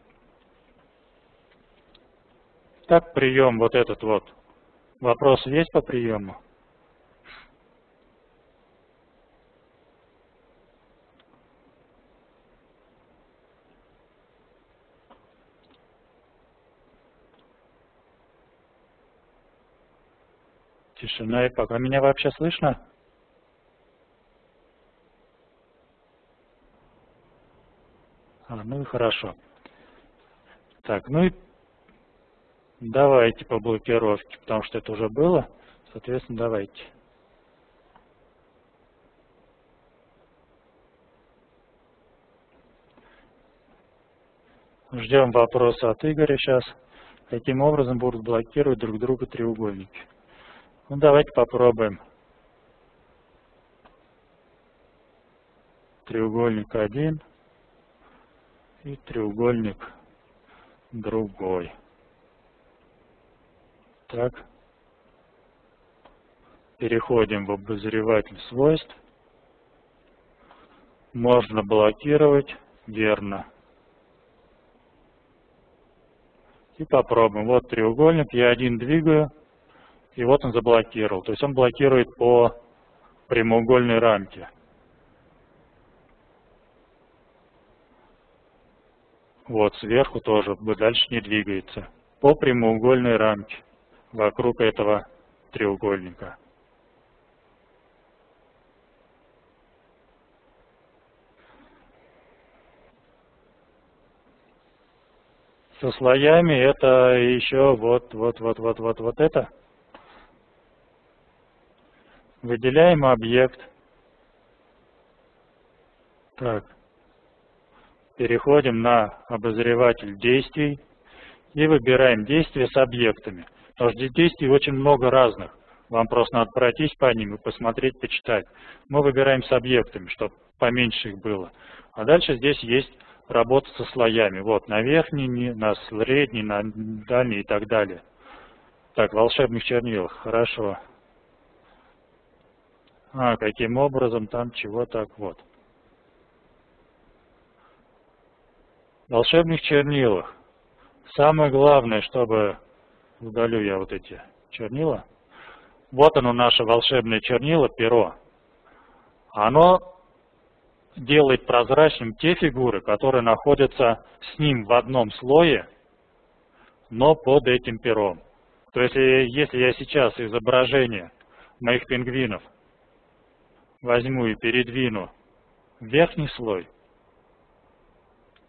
Так, прием вот этот вот. Вопрос есть по приему? Тишина и пока. Меня вообще слышно? А, ну и хорошо. Так, ну и давайте по блокировке, потому что это уже было. Соответственно, давайте. Ждем вопроса от Игоря сейчас. Каким образом будут блокировать друг друга треугольники? Ну, давайте попробуем. Треугольник один и треугольник другой. Так. Переходим в обозреватель свойств. Можно блокировать. Верно. И попробуем. Вот треугольник. Я один двигаю и вот он заблокировал. То есть он блокирует по прямоугольной рамке. Вот, сверху тоже, дальше не двигается. По прямоугольной рамке вокруг этого треугольника. Со слоями это еще вот, вот, вот, вот, вот, вот это. Выделяем объект. Так. Переходим на обозреватель действий и выбираем действия с объектами. Потому что здесь действий очень много разных. Вам просто надо пройтись по ним и посмотреть, почитать. Мы выбираем с объектами, чтобы поменьше их было. А дальше здесь есть работа со слоями. Вот, на верхний, на средний, на дальний и так далее. Так, волшебных чернилах. Хорошо. А, каким образом там чего так вот. В волшебных чернилах. Самое главное, чтобы удалю я вот эти чернила, Вот оно наше волшебное чернило, перо. Оно делает прозрачным те фигуры, которые находятся с ним в одном слое, но под этим пером. То есть, если я сейчас изображение моих пингвинов возьму и передвину верхний слой,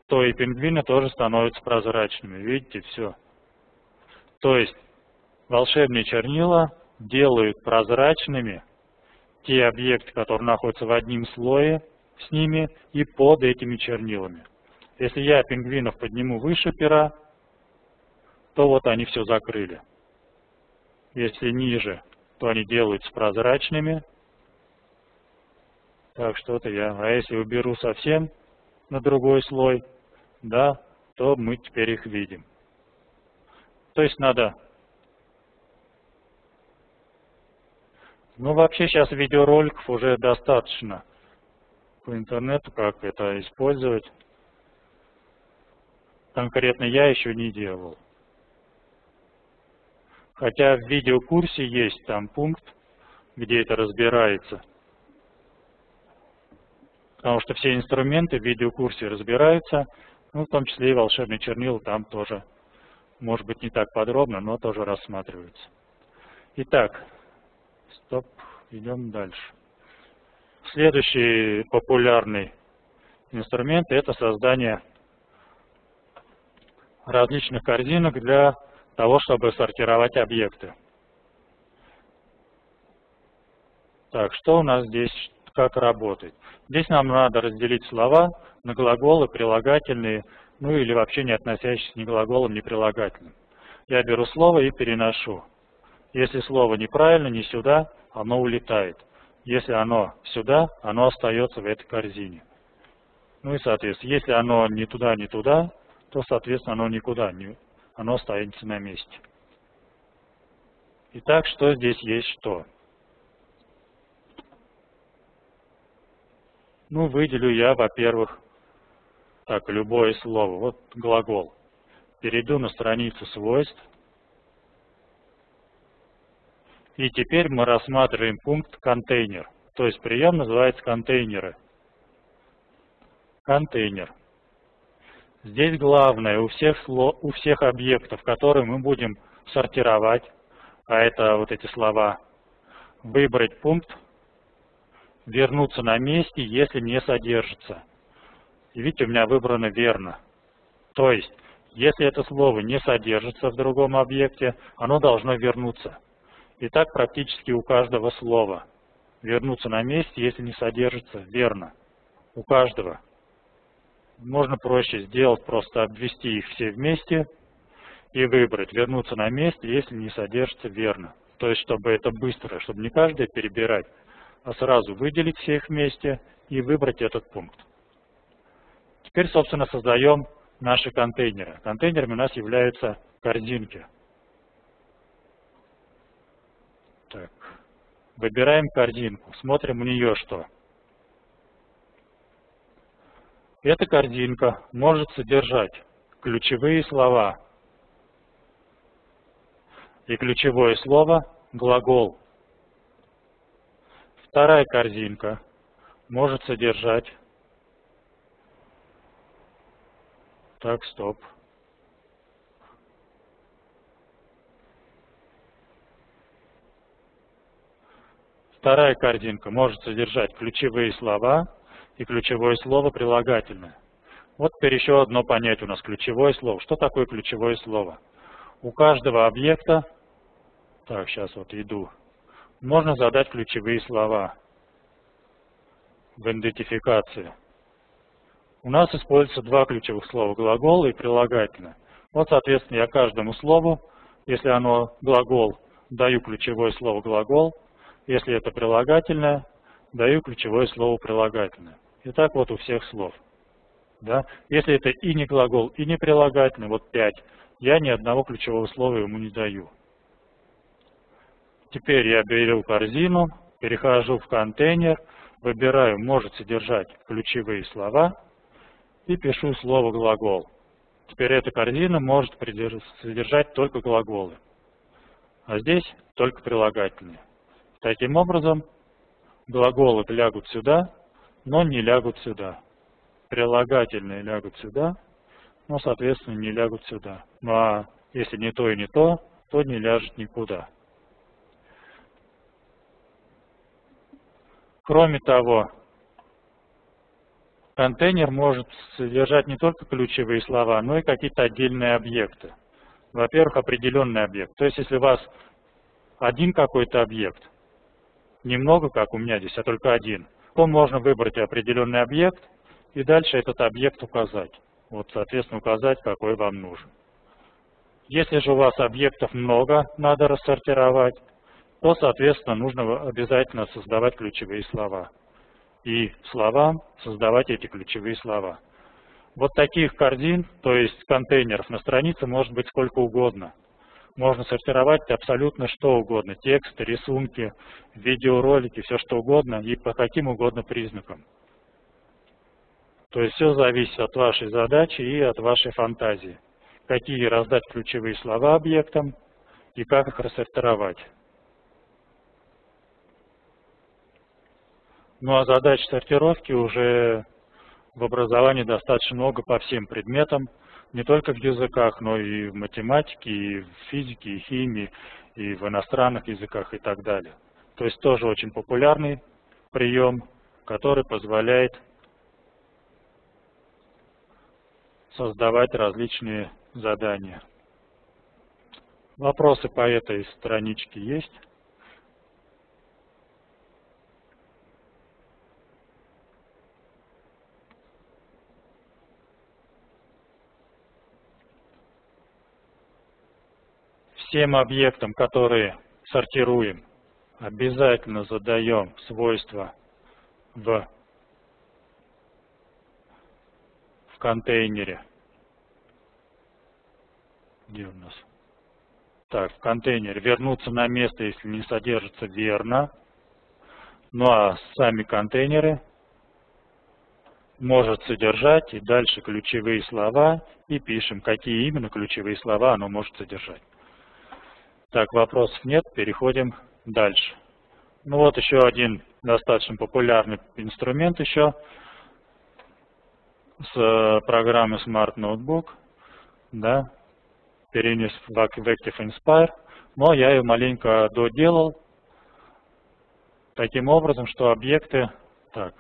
то и пингвины тоже становятся прозрачными. Видите, все. То есть, волшебные чернила делают прозрачными те объекты, которые находятся в одним слое с ними и под этими чернилами. Если я пингвинов подниму выше пера, то вот они все закрыли. Если ниже, то они делаются прозрачными. Так, что-то я... А если уберу совсем на другой слой, да, то мы теперь их видим. То есть надо... Ну, вообще сейчас видеороликов уже достаточно по интернету, как это использовать. Конкретно я еще не делал. Хотя в видеокурсе есть там пункт, где это разбирается. Потому что все инструменты в видеокурсе разбираются, ну, в том числе и волшебный чернил там тоже, может быть, не так подробно, но тоже рассматривается. Итак, стоп, идем дальше. Следующий популярный инструмент – это создание различных корзинок для того, чтобы сортировать объекты. Так, что у нас здесь, как работает? Здесь нам надо разделить слова на глаголы, прилагательные, ну или вообще не относящиеся ни глаголам, ни прилагательным. Я беру слово и переношу. Если слово неправильно, не сюда, оно улетает. Если оно сюда, оно остается в этой корзине. Ну и соответственно, если оно не туда, не туда, то соответственно оно никуда, не, оно останется на месте. Итак, что здесь есть что? Ну, выделю я, во-первых, так, любое слово. Вот глагол. Перейду на страницу свойств. И теперь мы рассматриваем пункт контейнер. То есть прием называется контейнеры. Контейнер. Здесь главное у всех, у всех объектов, которые мы будем сортировать, а это вот эти слова, выбрать пункт, вернуться на месте, если не содержится. И видите, у меня выбрано верно. То есть, если это слово не содержится в другом объекте, оно должно вернуться. И так практически у каждого слова. Вернуться на месте, если не содержится, верно. У каждого. Можно проще сделать, просто обвести их все вместе и выбрать, вернуться на месте, если не содержится верно. То есть, чтобы это быстро, чтобы не каждое перебирать, а сразу выделить все их вместе и выбрать этот пункт. Теперь, собственно, создаем наши контейнеры. Контейнерами у нас являются корзинки. Так. Выбираем корзинку, смотрим у нее что. Эта корзинка может содержать ключевые слова. И ключевое слово – глагол. Вторая корзинка может содержать... Так, стоп. Вторая корзинка может содержать ключевые слова и ключевое слово прилагательное. Вот теперь еще одно понятие у нас ключевое слово. Что такое ключевое слово? У каждого объекта, так, сейчас вот иду, можно задать ключевые слова в идентификации. У нас используются два ключевых слова, глагол и прилагательное. Вот, соответственно, я каждому слову, если оно глагол, даю ключевое слово глагол, если это прилагательное, даю ключевое слово прилагательное. И так вот у всех слов. Да? Если это и не глагол, и не прилагательное, вот 5, я ни одного ключевого слова ему не даю. Теперь я беру корзину, перехожу в контейнер, выбираю «может содержать ключевые слова» и пишу слово «глагол». Теперь эта корзина может содержать только глаголы, а здесь только прилагательные. Таким образом, глаголы лягут сюда, но не лягут сюда. Прилагательные лягут сюда, но, соответственно, не лягут сюда. Ну а если не то и не то, то не ляжет никуда. Кроме того, контейнер может содержать не только ключевые слова, но и какие-то отдельные объекты. Во-первых, определенный объект. То есть, если у вас один какой-то объект, немного, как у меня здесь, а только один, то можно выбрать определенный объект и дальше этот объект указать. Вот, соответственно, указать, какой вам нужен. Если же у вас объектов много, надо рассортировать, то, соответственно, нужно обязательно создавать ключевые слова. И словам создавать эти ключевые слова. Вот таких корзин, то есть контейнеров на странице может быть сколько угодно. Можно сортировать абсолютно что угодно. Тексты, рисунки, видеоролики, все что угодно и по каким угодно признакам. То есть все зависит от вашей задачи и от вашей фантазии. Какие раздать ключевые слова объектам и как их рассортировать. Ну а задач сортировки уже в образовании достаточно много по всем предметам, не только в языках, но и в математике, и в физике, и химии, и в иностранных языках и так далее. То есть тоже очень популярный прием, который позволяет создавать различные задания. Вопросы по этой страничке есть? Всем объектам, которые сортируем, обязательно задаем свойства в, в контейнере. Где у нас? Так, в контейнере вернуться на место, если не содержится верно. Ну а сами контейнеры может содержать и дальше ключевые слова и пишем, какие именно ключевые слова оно может содержать. Так, вопросов нет, переходим дальше. Ну вот еще один достаточно популярный инструмент еще с э, программы Smart Notebook, да, перенес в Active Inspire, но я ее маленько доделал таким образом, что объекты, так,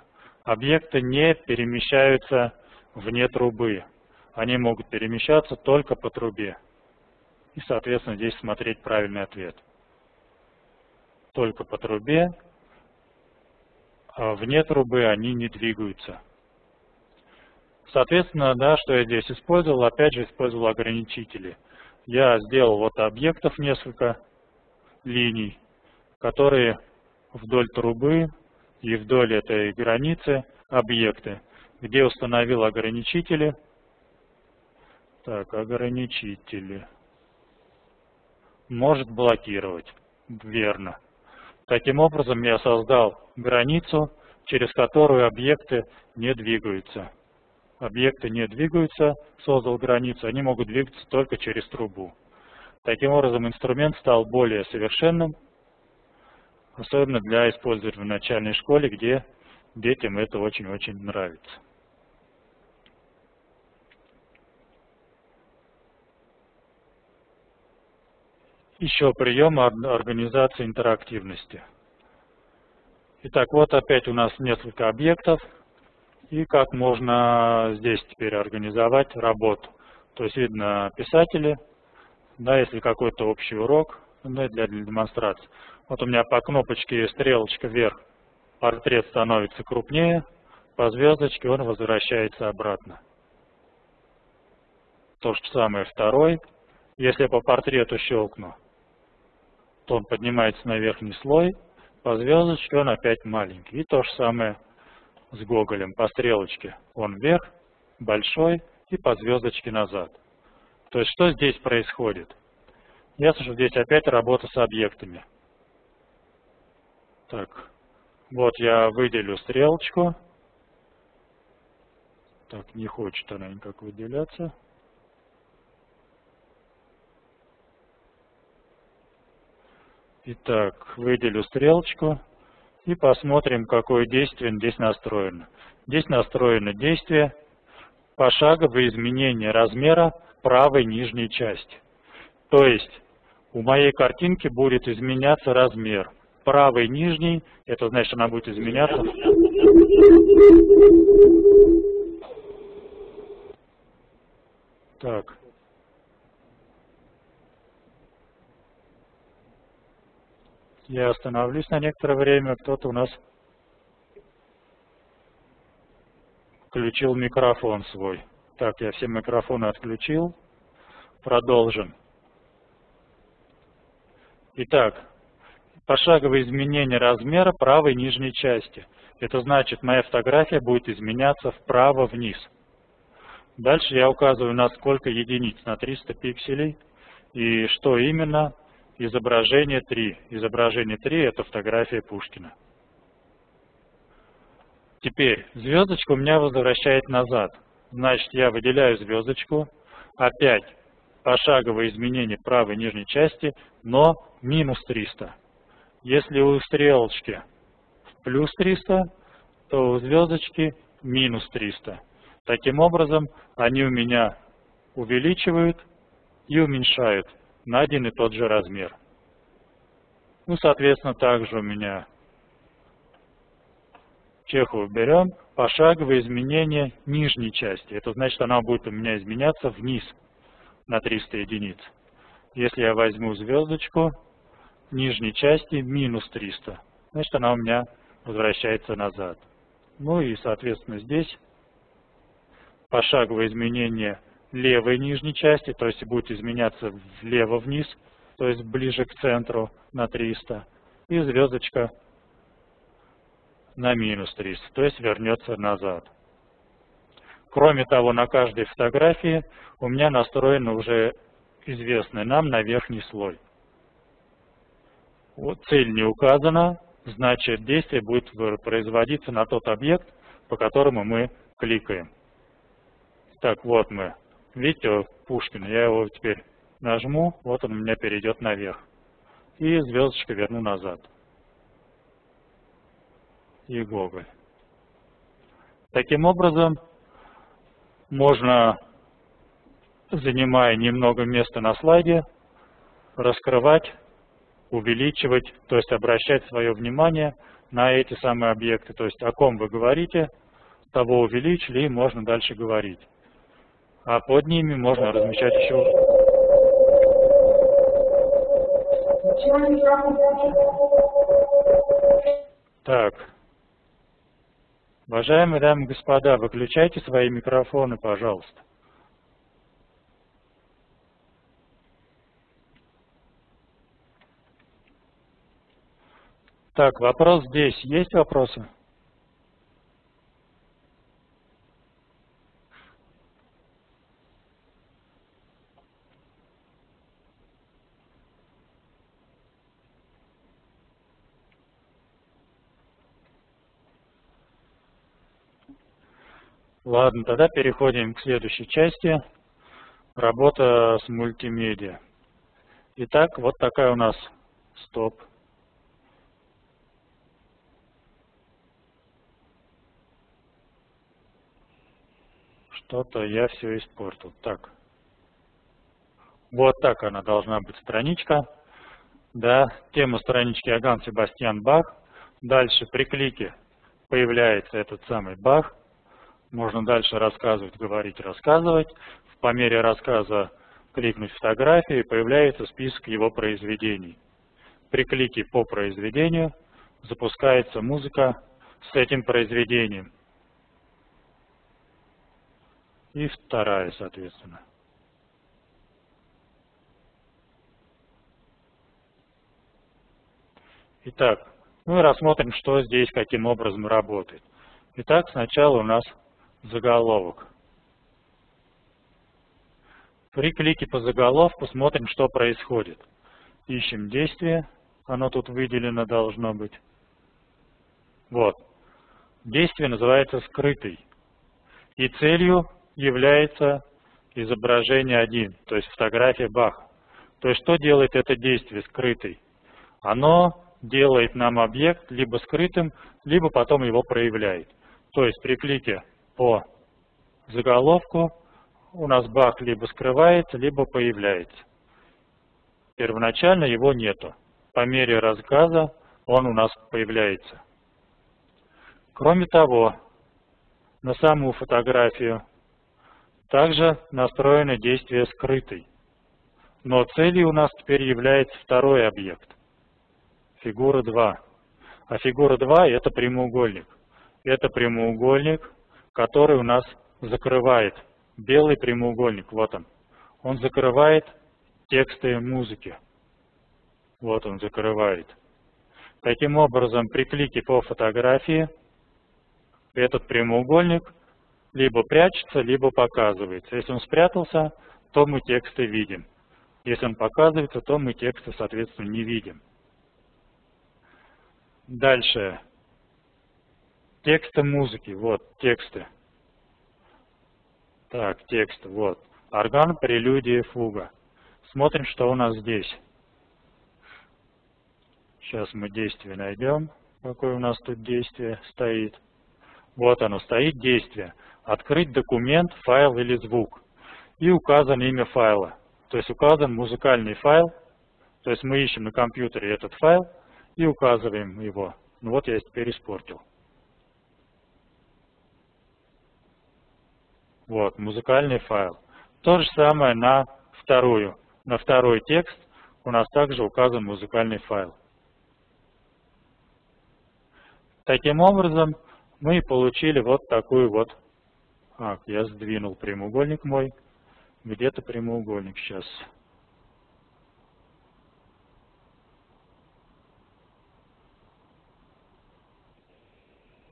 объекты не перемещаются вне трубы, они могут перемещаться только по трубе и, соответственно, здесь смотреть правильный ответ. Только по трубе, а вне трубы они не двигаются. Соответственно, да, что я здесь использовал, опять же использовал ограничители. Я сделал вот объектов несколько линий, которые вдоль трубы и вдоль этой границы объекты, где установил ограничители. Так, ограничители может блокировать. Верно. Таким образом, я создал границу, через которую объекты не двигаются. Объекты не двигаются, создал границу, они могут двигаться только через трубу. Таким образом, инструмент стал более совершенным, особенно для использования в начальной школе, где детям это очень-очень нравится. Еще прием организации интерактивности. Итак, вот опять у нас несколько объектов. И как можно здесь теперь организовать работу. То есть видно писатели, да, если какой-то общий урок да, для, для демонстрации. Вот у меня по кнопочке стрелочка вверх портрет становится крупнее, по звездочке он возвращается обратно. То же самое второй. Если по портрету щелкну, то он поднимается на верхний слой, по звездочке он опять маленький. И то же самое с Гоголем, по стрелочке он вверх, большой, и по звездочке назад. То есть что здесь происходит? Ясно, что здесь опять работа с объектами. Так, вот я выделю стрелочку. Так, не хочет она никак выделяться. Итак, выделю стрелочку и посмотрим, какое действие здесь настроено. Здесь настроено действие пошаговое изменение размера правой нижней части. То есть у моей картинки будет изменяться размер. Правой нижней, это значит, она будет изменяться. Так. Я остановлюсь на некоторое время. Кто-то у нас включил микрофон свой. Так, я все микрофоны отключил. Продолжим. Итак, пошаговое изменение размера правой нижней части. Это значит, моя фотография будет изменяться вправо-вниз. Дальше я указываю на сколько единиц, на 300 пикселей. И что именно? Изображение 3. Изображение 3 – это фотография Пушкина. Теперь звездочка у меня возвращает назад. Значит, я выделяю звездочку. Опять пошаговое изменение правой нижней части, но минус 300. Если у стрелочки плюс 300, то у звездочки минус 300. Таким образом, они у меня увеличивают и уменьшают на один и тот же размер. Ну, соответственно, также у меня Чехову берем, пошаговое изменение нижней части. Это значит, она будет у меня изменяться вниз на 300 единиц. Если я возьму звездочку, нижней части минус 300, значит, она у меня возвращается назад. Ну и, соответственно, здесь пошаговое изменение левой нижней части, то есть будет изменяться влево-вниз, то есть ближе к центру на 300, и звездочка на минус 300, то есть вернется назад. Кроме того, на каждой фотографии у меня настроена уже известный нам на верхний слой. Вот цель не указана, значит действие будет производиться на тот объект, по которому мы кликаем. Так, вот мы. Видите, Пушкин, я его теперь нажму, вот он у меня перейдет наверх. И звездочку верну назад. И Гоголь. Таким образом, можно, занимая немного места на слайде, раскрывать, увеличивать, то есть обращать свое внимание на эти самые объекты. То есть о ком вы говорите, того увеличили и можно дальше говорить а под ними можно размещать еще так. Уважаемые дамы и господа, выключайте свои микрофоны, пожалуйста. Так, вопрос здесь. Есть вопросы? Ладно, тогда переходим к следующей части. Работа с мультимедиа. Итак, вот такая у нас стоп. Что-то я все испортил. Так. Вот так она должна быть страничка. Да, тема странички Аган Себастьян Бах. Дальше при клике появляется этот самый Бах. Можно дальше рассказывать, говорить, рассказывать. По мере рассказа кликнуть фотографию, и появляется список его произведений. При клике по произведению запускается музыка с этим произведением. И вторая, соответственно. Итак, мы рассмотрим, что здесь, каким образом работает. Итак, сначала у нас заголовок. При клике по заголовку смотрим, что происходит. Ищем действие, оно тут выделено должно быть. Вот. Действие называется скрытый. И целью является изображение 1, то есть фотография Баха. То есть что делает это действие скрытый? оно делает нам объект либо скрытым, либо потом его проявляет. То есть при клике по заголовку у нас баг либо скрывается, либо появляется. Первоначально его нету. По мере рассказа он у нас появляется. Кроме того, на саму фотографию также настроено действие скрытый. Но целью у нас теперь является второй объект. Фигура 2. А фигура 2 это прямоугольник. Это прямоугольник, который у нас закрывает белый прямоугольник. Вот он. Он закрывает тексты музыки. Вот он закрывает. Таким образом, при клике по фотографии этот прямоугольник либо прячется, либо показывается. Если он спрятался, то мы тексты видим. Если он показывается, то мы тексты, соответственно, не видим. Дальше. Тексты музыки. Вот, тексты. Так, текст, вот. Орган, прелюдия, фуга. Смотрим, что у нас здесь. Сейчас мы действие найдем. Какое у нас тут действие стоит. Вот оно, стоит действие. Открыть документ, файл или звук. И указано имя файла. То есть указан музыкальный файл. То есть мы ищем на компьютере этот файл и указываем его. Ну вот я теперь испортил. Вот, музыкальный файл. То же самое на вторую. На второй текст у нас также указан музыкальный файл. Таким образом, мы получили вот такую вот... А, я сдвинул прямоугольник мой. Где-то прямоугольник сейчас.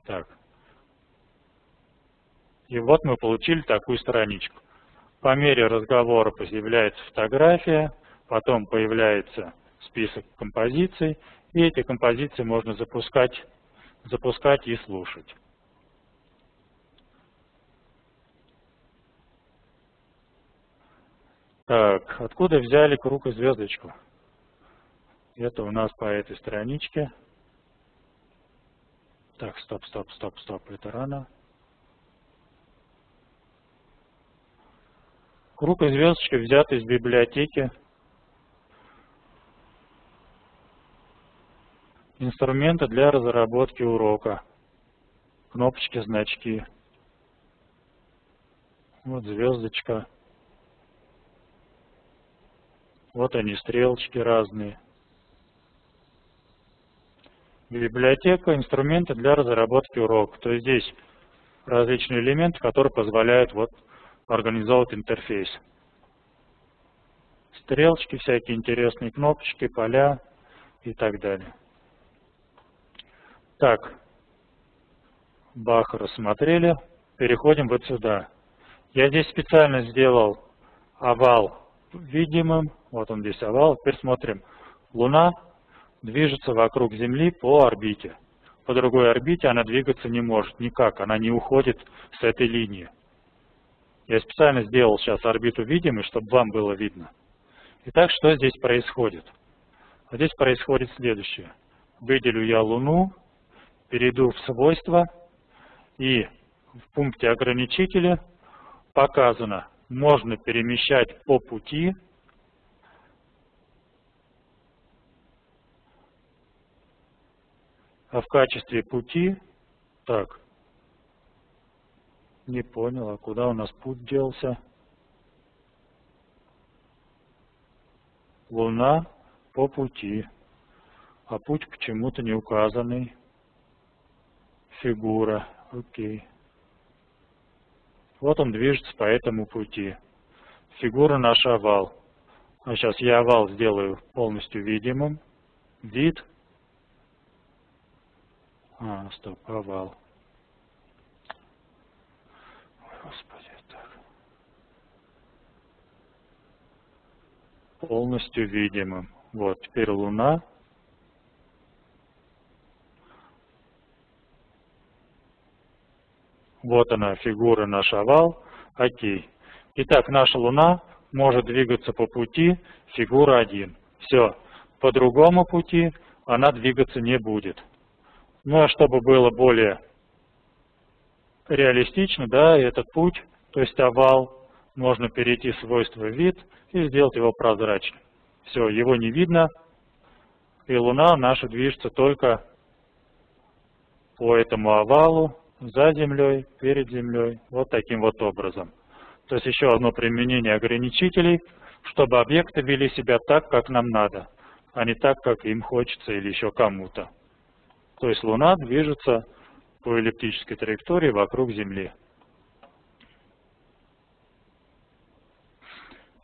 Так. И вот мы получили такую страничку. По мере разговора появляется фотография, потом появляется список композиций, и эти композиции можно запускать запускать и слушать. Так, откуда взяли круг и звездочку? Это у нас по этой страничке. Так, стоп, стоп, стоп, стоп, это рано. Круг и звездочка взяты из библиотеки Инструменты для разработки урока. Кнопочки, значки. Вот звездочка. Вот они, стрелочки разные. Библиотека, инструменты для разработки урока. То есть здесь различные элементы, которые позволяют вот организовать интерфейс. Стрелочки, всякие интересные кнопочки, поля и так далее. Так, Бах рассмотрели. Переходим вот сюда. Я здесь специально сделал овал видимым. Вот он здесь овал. Теперь смотрим. Луна движется вокруг Земли по орбите. По другой орбите она двигаться не может никак. Она не уходит с этой линии. Я специально сделал сейчас орбиту видимой, чтобы вам было видно. Итак, что здесь происходит? Здесь происходит следующее. Выделю я Луну, перейду в свойства и в пункте ограничителя показано, можно перемещать по пути а в качестве пути, так, не понял, а куда у нас путь делся? Луна по пути, а путь почему-то не указанный фигура. Окей. Вот он движется по этому пути. Фигура наш овал. А сейчас я овал сделаю полностью видимым. Вид. А, стоп, овал. Господи, так. Полностью видимым. Вот, теперь Луна. Вот она, фигура, наш овал. Окей. Итак, наша Луна может двигаться по пути фигура 1. Все. по другому пути она двигаться не будет. Ну а чтобы было более реалистично, да, этот путь, то есть овал, можно перейти в свойство вид и сделать его прозрачным. Все, его не видно, и Луна наша движется только по этому овалу, за Землей, перед Землей, вот таким вот образом. То есть еще одно применение ограничителей, чтобы объекты вели себя так, как нам надо, а не так, как им хочется или еще кому-то. То есть Луна движется по эллиптической траектории вокруг Земли.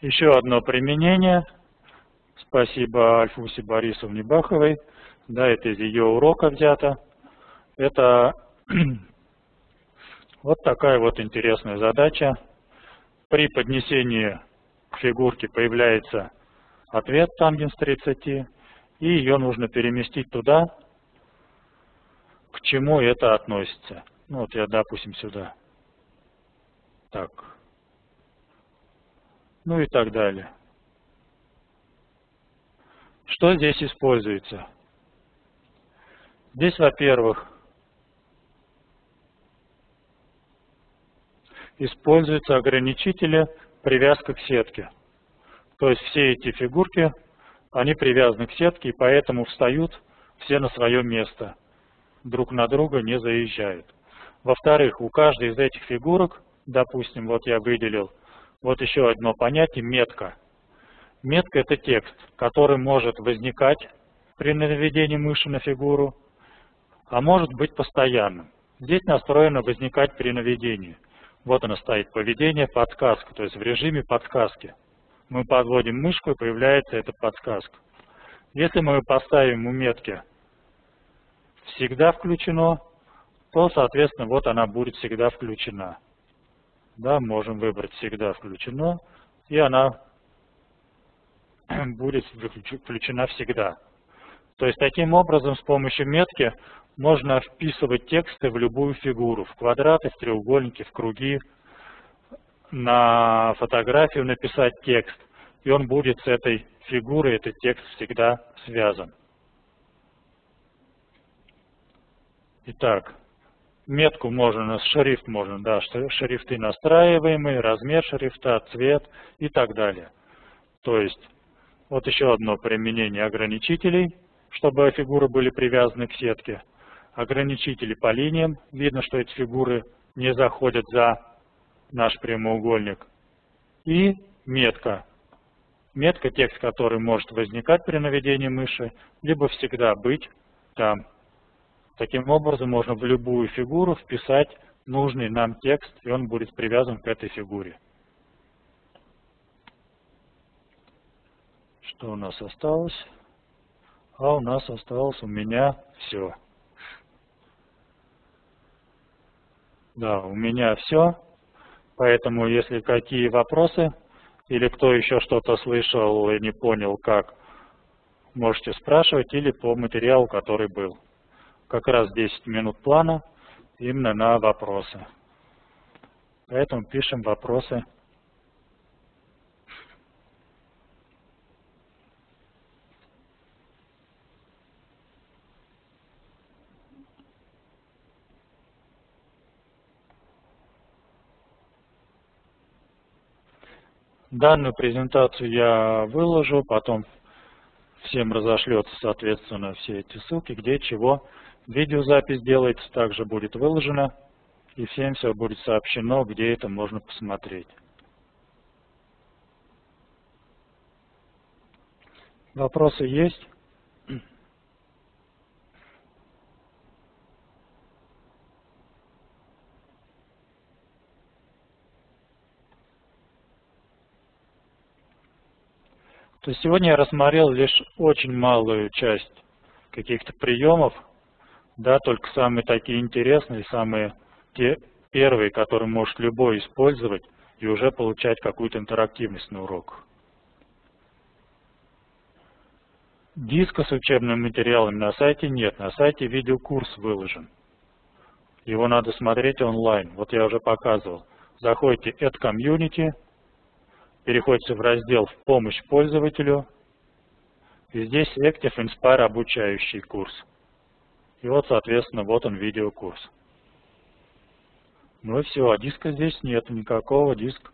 Еще одно применение. Спасибо Альфусе Борисовне Баховой. Да, это из ее урока взято. Это вот такая вот интересная задача. При поднесении к фигурке появляется ответ тангенс 30, и ее нужно переместить туда, к чему это относится. Ну вот я, допустим, сюда. Так. Ну и так далее. Что здесь используется? Здесь, во-первых, используются ограничители привязка к сетке. То есть все эти фигурки, они привязаны к сетке, и поэтому встают все на свое место друг на друга не заезжают. Во-вторых, у каждой из этих фигурок, допустим, вот я выделил, вот еще одно понятие – метка. Метка – это текст, который может возникать при наведении мыши на фигуру, а может быть постоянным. Здесь настроено возникать при наведении. Вот она стоит, поведение, подсказка, то есть в режиме подсказки. Мы подводим мышку, и появляется эта подсказка. Если мы поставим у метки всегда включено, то, соответственно, вот она будет всегда включена. Да, можем выбрать всегда включено, и она будет включена всегда. То есть таким образом с помощью метки можно вписывать тексты в любую фигуру, в квадраты, в треугольники, в круги, на фотографию написать текст, и он будет с этой фигурой, этот текст всегда связан. Итак, метку можно, шрифт можно, да, шрифты настраиваемые, размер шрифта, цвет и так далее. То есть, вот еще одно применение ограничителей, чтобы фигуры были привязаны к сетке. Ограничители по линиям, видно, что эти фигуры не заходят за наш прямоугольник. И метка. Метка, текст, который может возникать при наведении мыши, либо всегда быть там. Таким образом, можно в любую фигуру вписать нужный нам текст, и он будет привязан к этой фигуре. Что у нас осталось? А у нас осталось у меня все. Да, у меня все. Поэтому, если какие вопросы, или кто еще что-то слышал и не понял, как, можете спрашивать или по материалу, который был как раз 10 минут плана именно на вопросы. Поэтому пишем вопросы. Данную презентацию я выложу, потом всем разошлется, соответственно, все эти ссылки, где чего Видеозапись делается, также будет выложена, и всем все будет сообщено, где это можно посмотреть. Вопросы есть? То есть сегодня я рассмотрел лишь очень малую часть каких-то приемов, да, только самые такие интересные, самые те первые, которые может любой использовать и уже получать какую-то интерактивность на урок. Диска с учебными материалами на сайте нет, на сайте видеокурс выложен. Его надо смотреть онлайн, вот я уже показывал. Заходите Add Community, переходите в раздел «В помощь пользователю», И здесь Active Inspire обучающий курс. И вот, соответственно, вот он видеокурс. Ну и все, а диска здесь нет никакого, диск,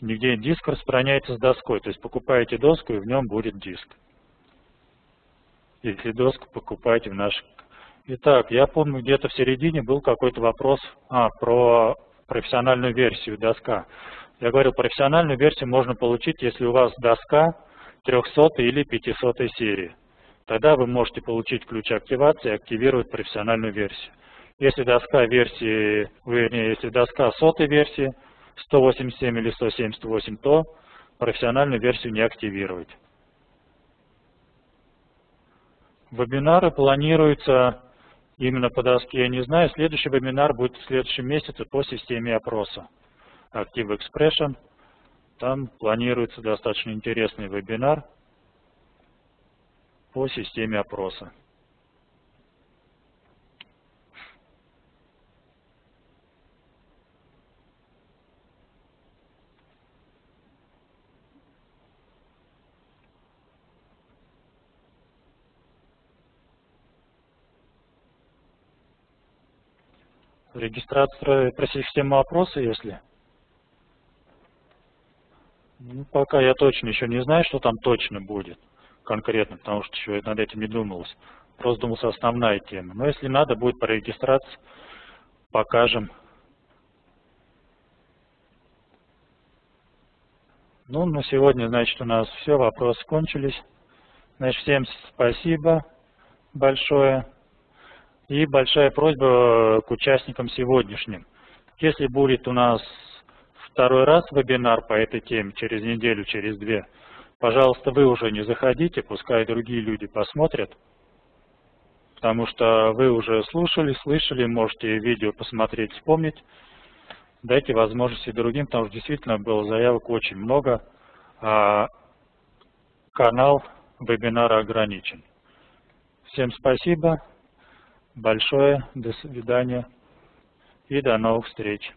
нигде диск распространяется с доской, то есть покупаете доску и в нем будет диск. Если доску покупаете в наш... Итак, я помню, где-то в середине был какой-то вопрос а, про профессиональную версию доска. Я говорил, профессиональную версию можно получить, если у вас доска 300 или 500 серии. Тогда вы можете получить ключ активации и активировать профессиональную версию. Если доска версии, вернее, если доска сотой версии 187 или 178, то профессиональную версию не активировать. Вебинары планируются именно по доске, я не знаю. Следующий вебинар будет в следующем месяце по системе опроса. Active Expression. Там планируется достаточно интересный вебинар по системе опроса. Регистрация про систему опроса, если? Ну, пока я точно еще не знаю, что там точно будет конкретно, потому что еще над этим не думалось. Просто думался основная тема. Но если надо будет по регистрации, покажем. Ну, на сегодня, значит, у нас все, вопросы кончились. Значит, всем спасибо большое. И большая просьба к участникам сегодняшним. Если будет у нас второй раз вебинар по этой теме, через неделю, через две, пожалуйста, вы уже не заходите, пускай другие люди посмотрят, потому что вы уже слушали, слышали, можете видео посмотреть, вспомнить. Дайте возможности другим, потому что действительно было заявок очень много, а канал вебинара ограничен. Всем спасибо большое, до свидания и до новых встреч.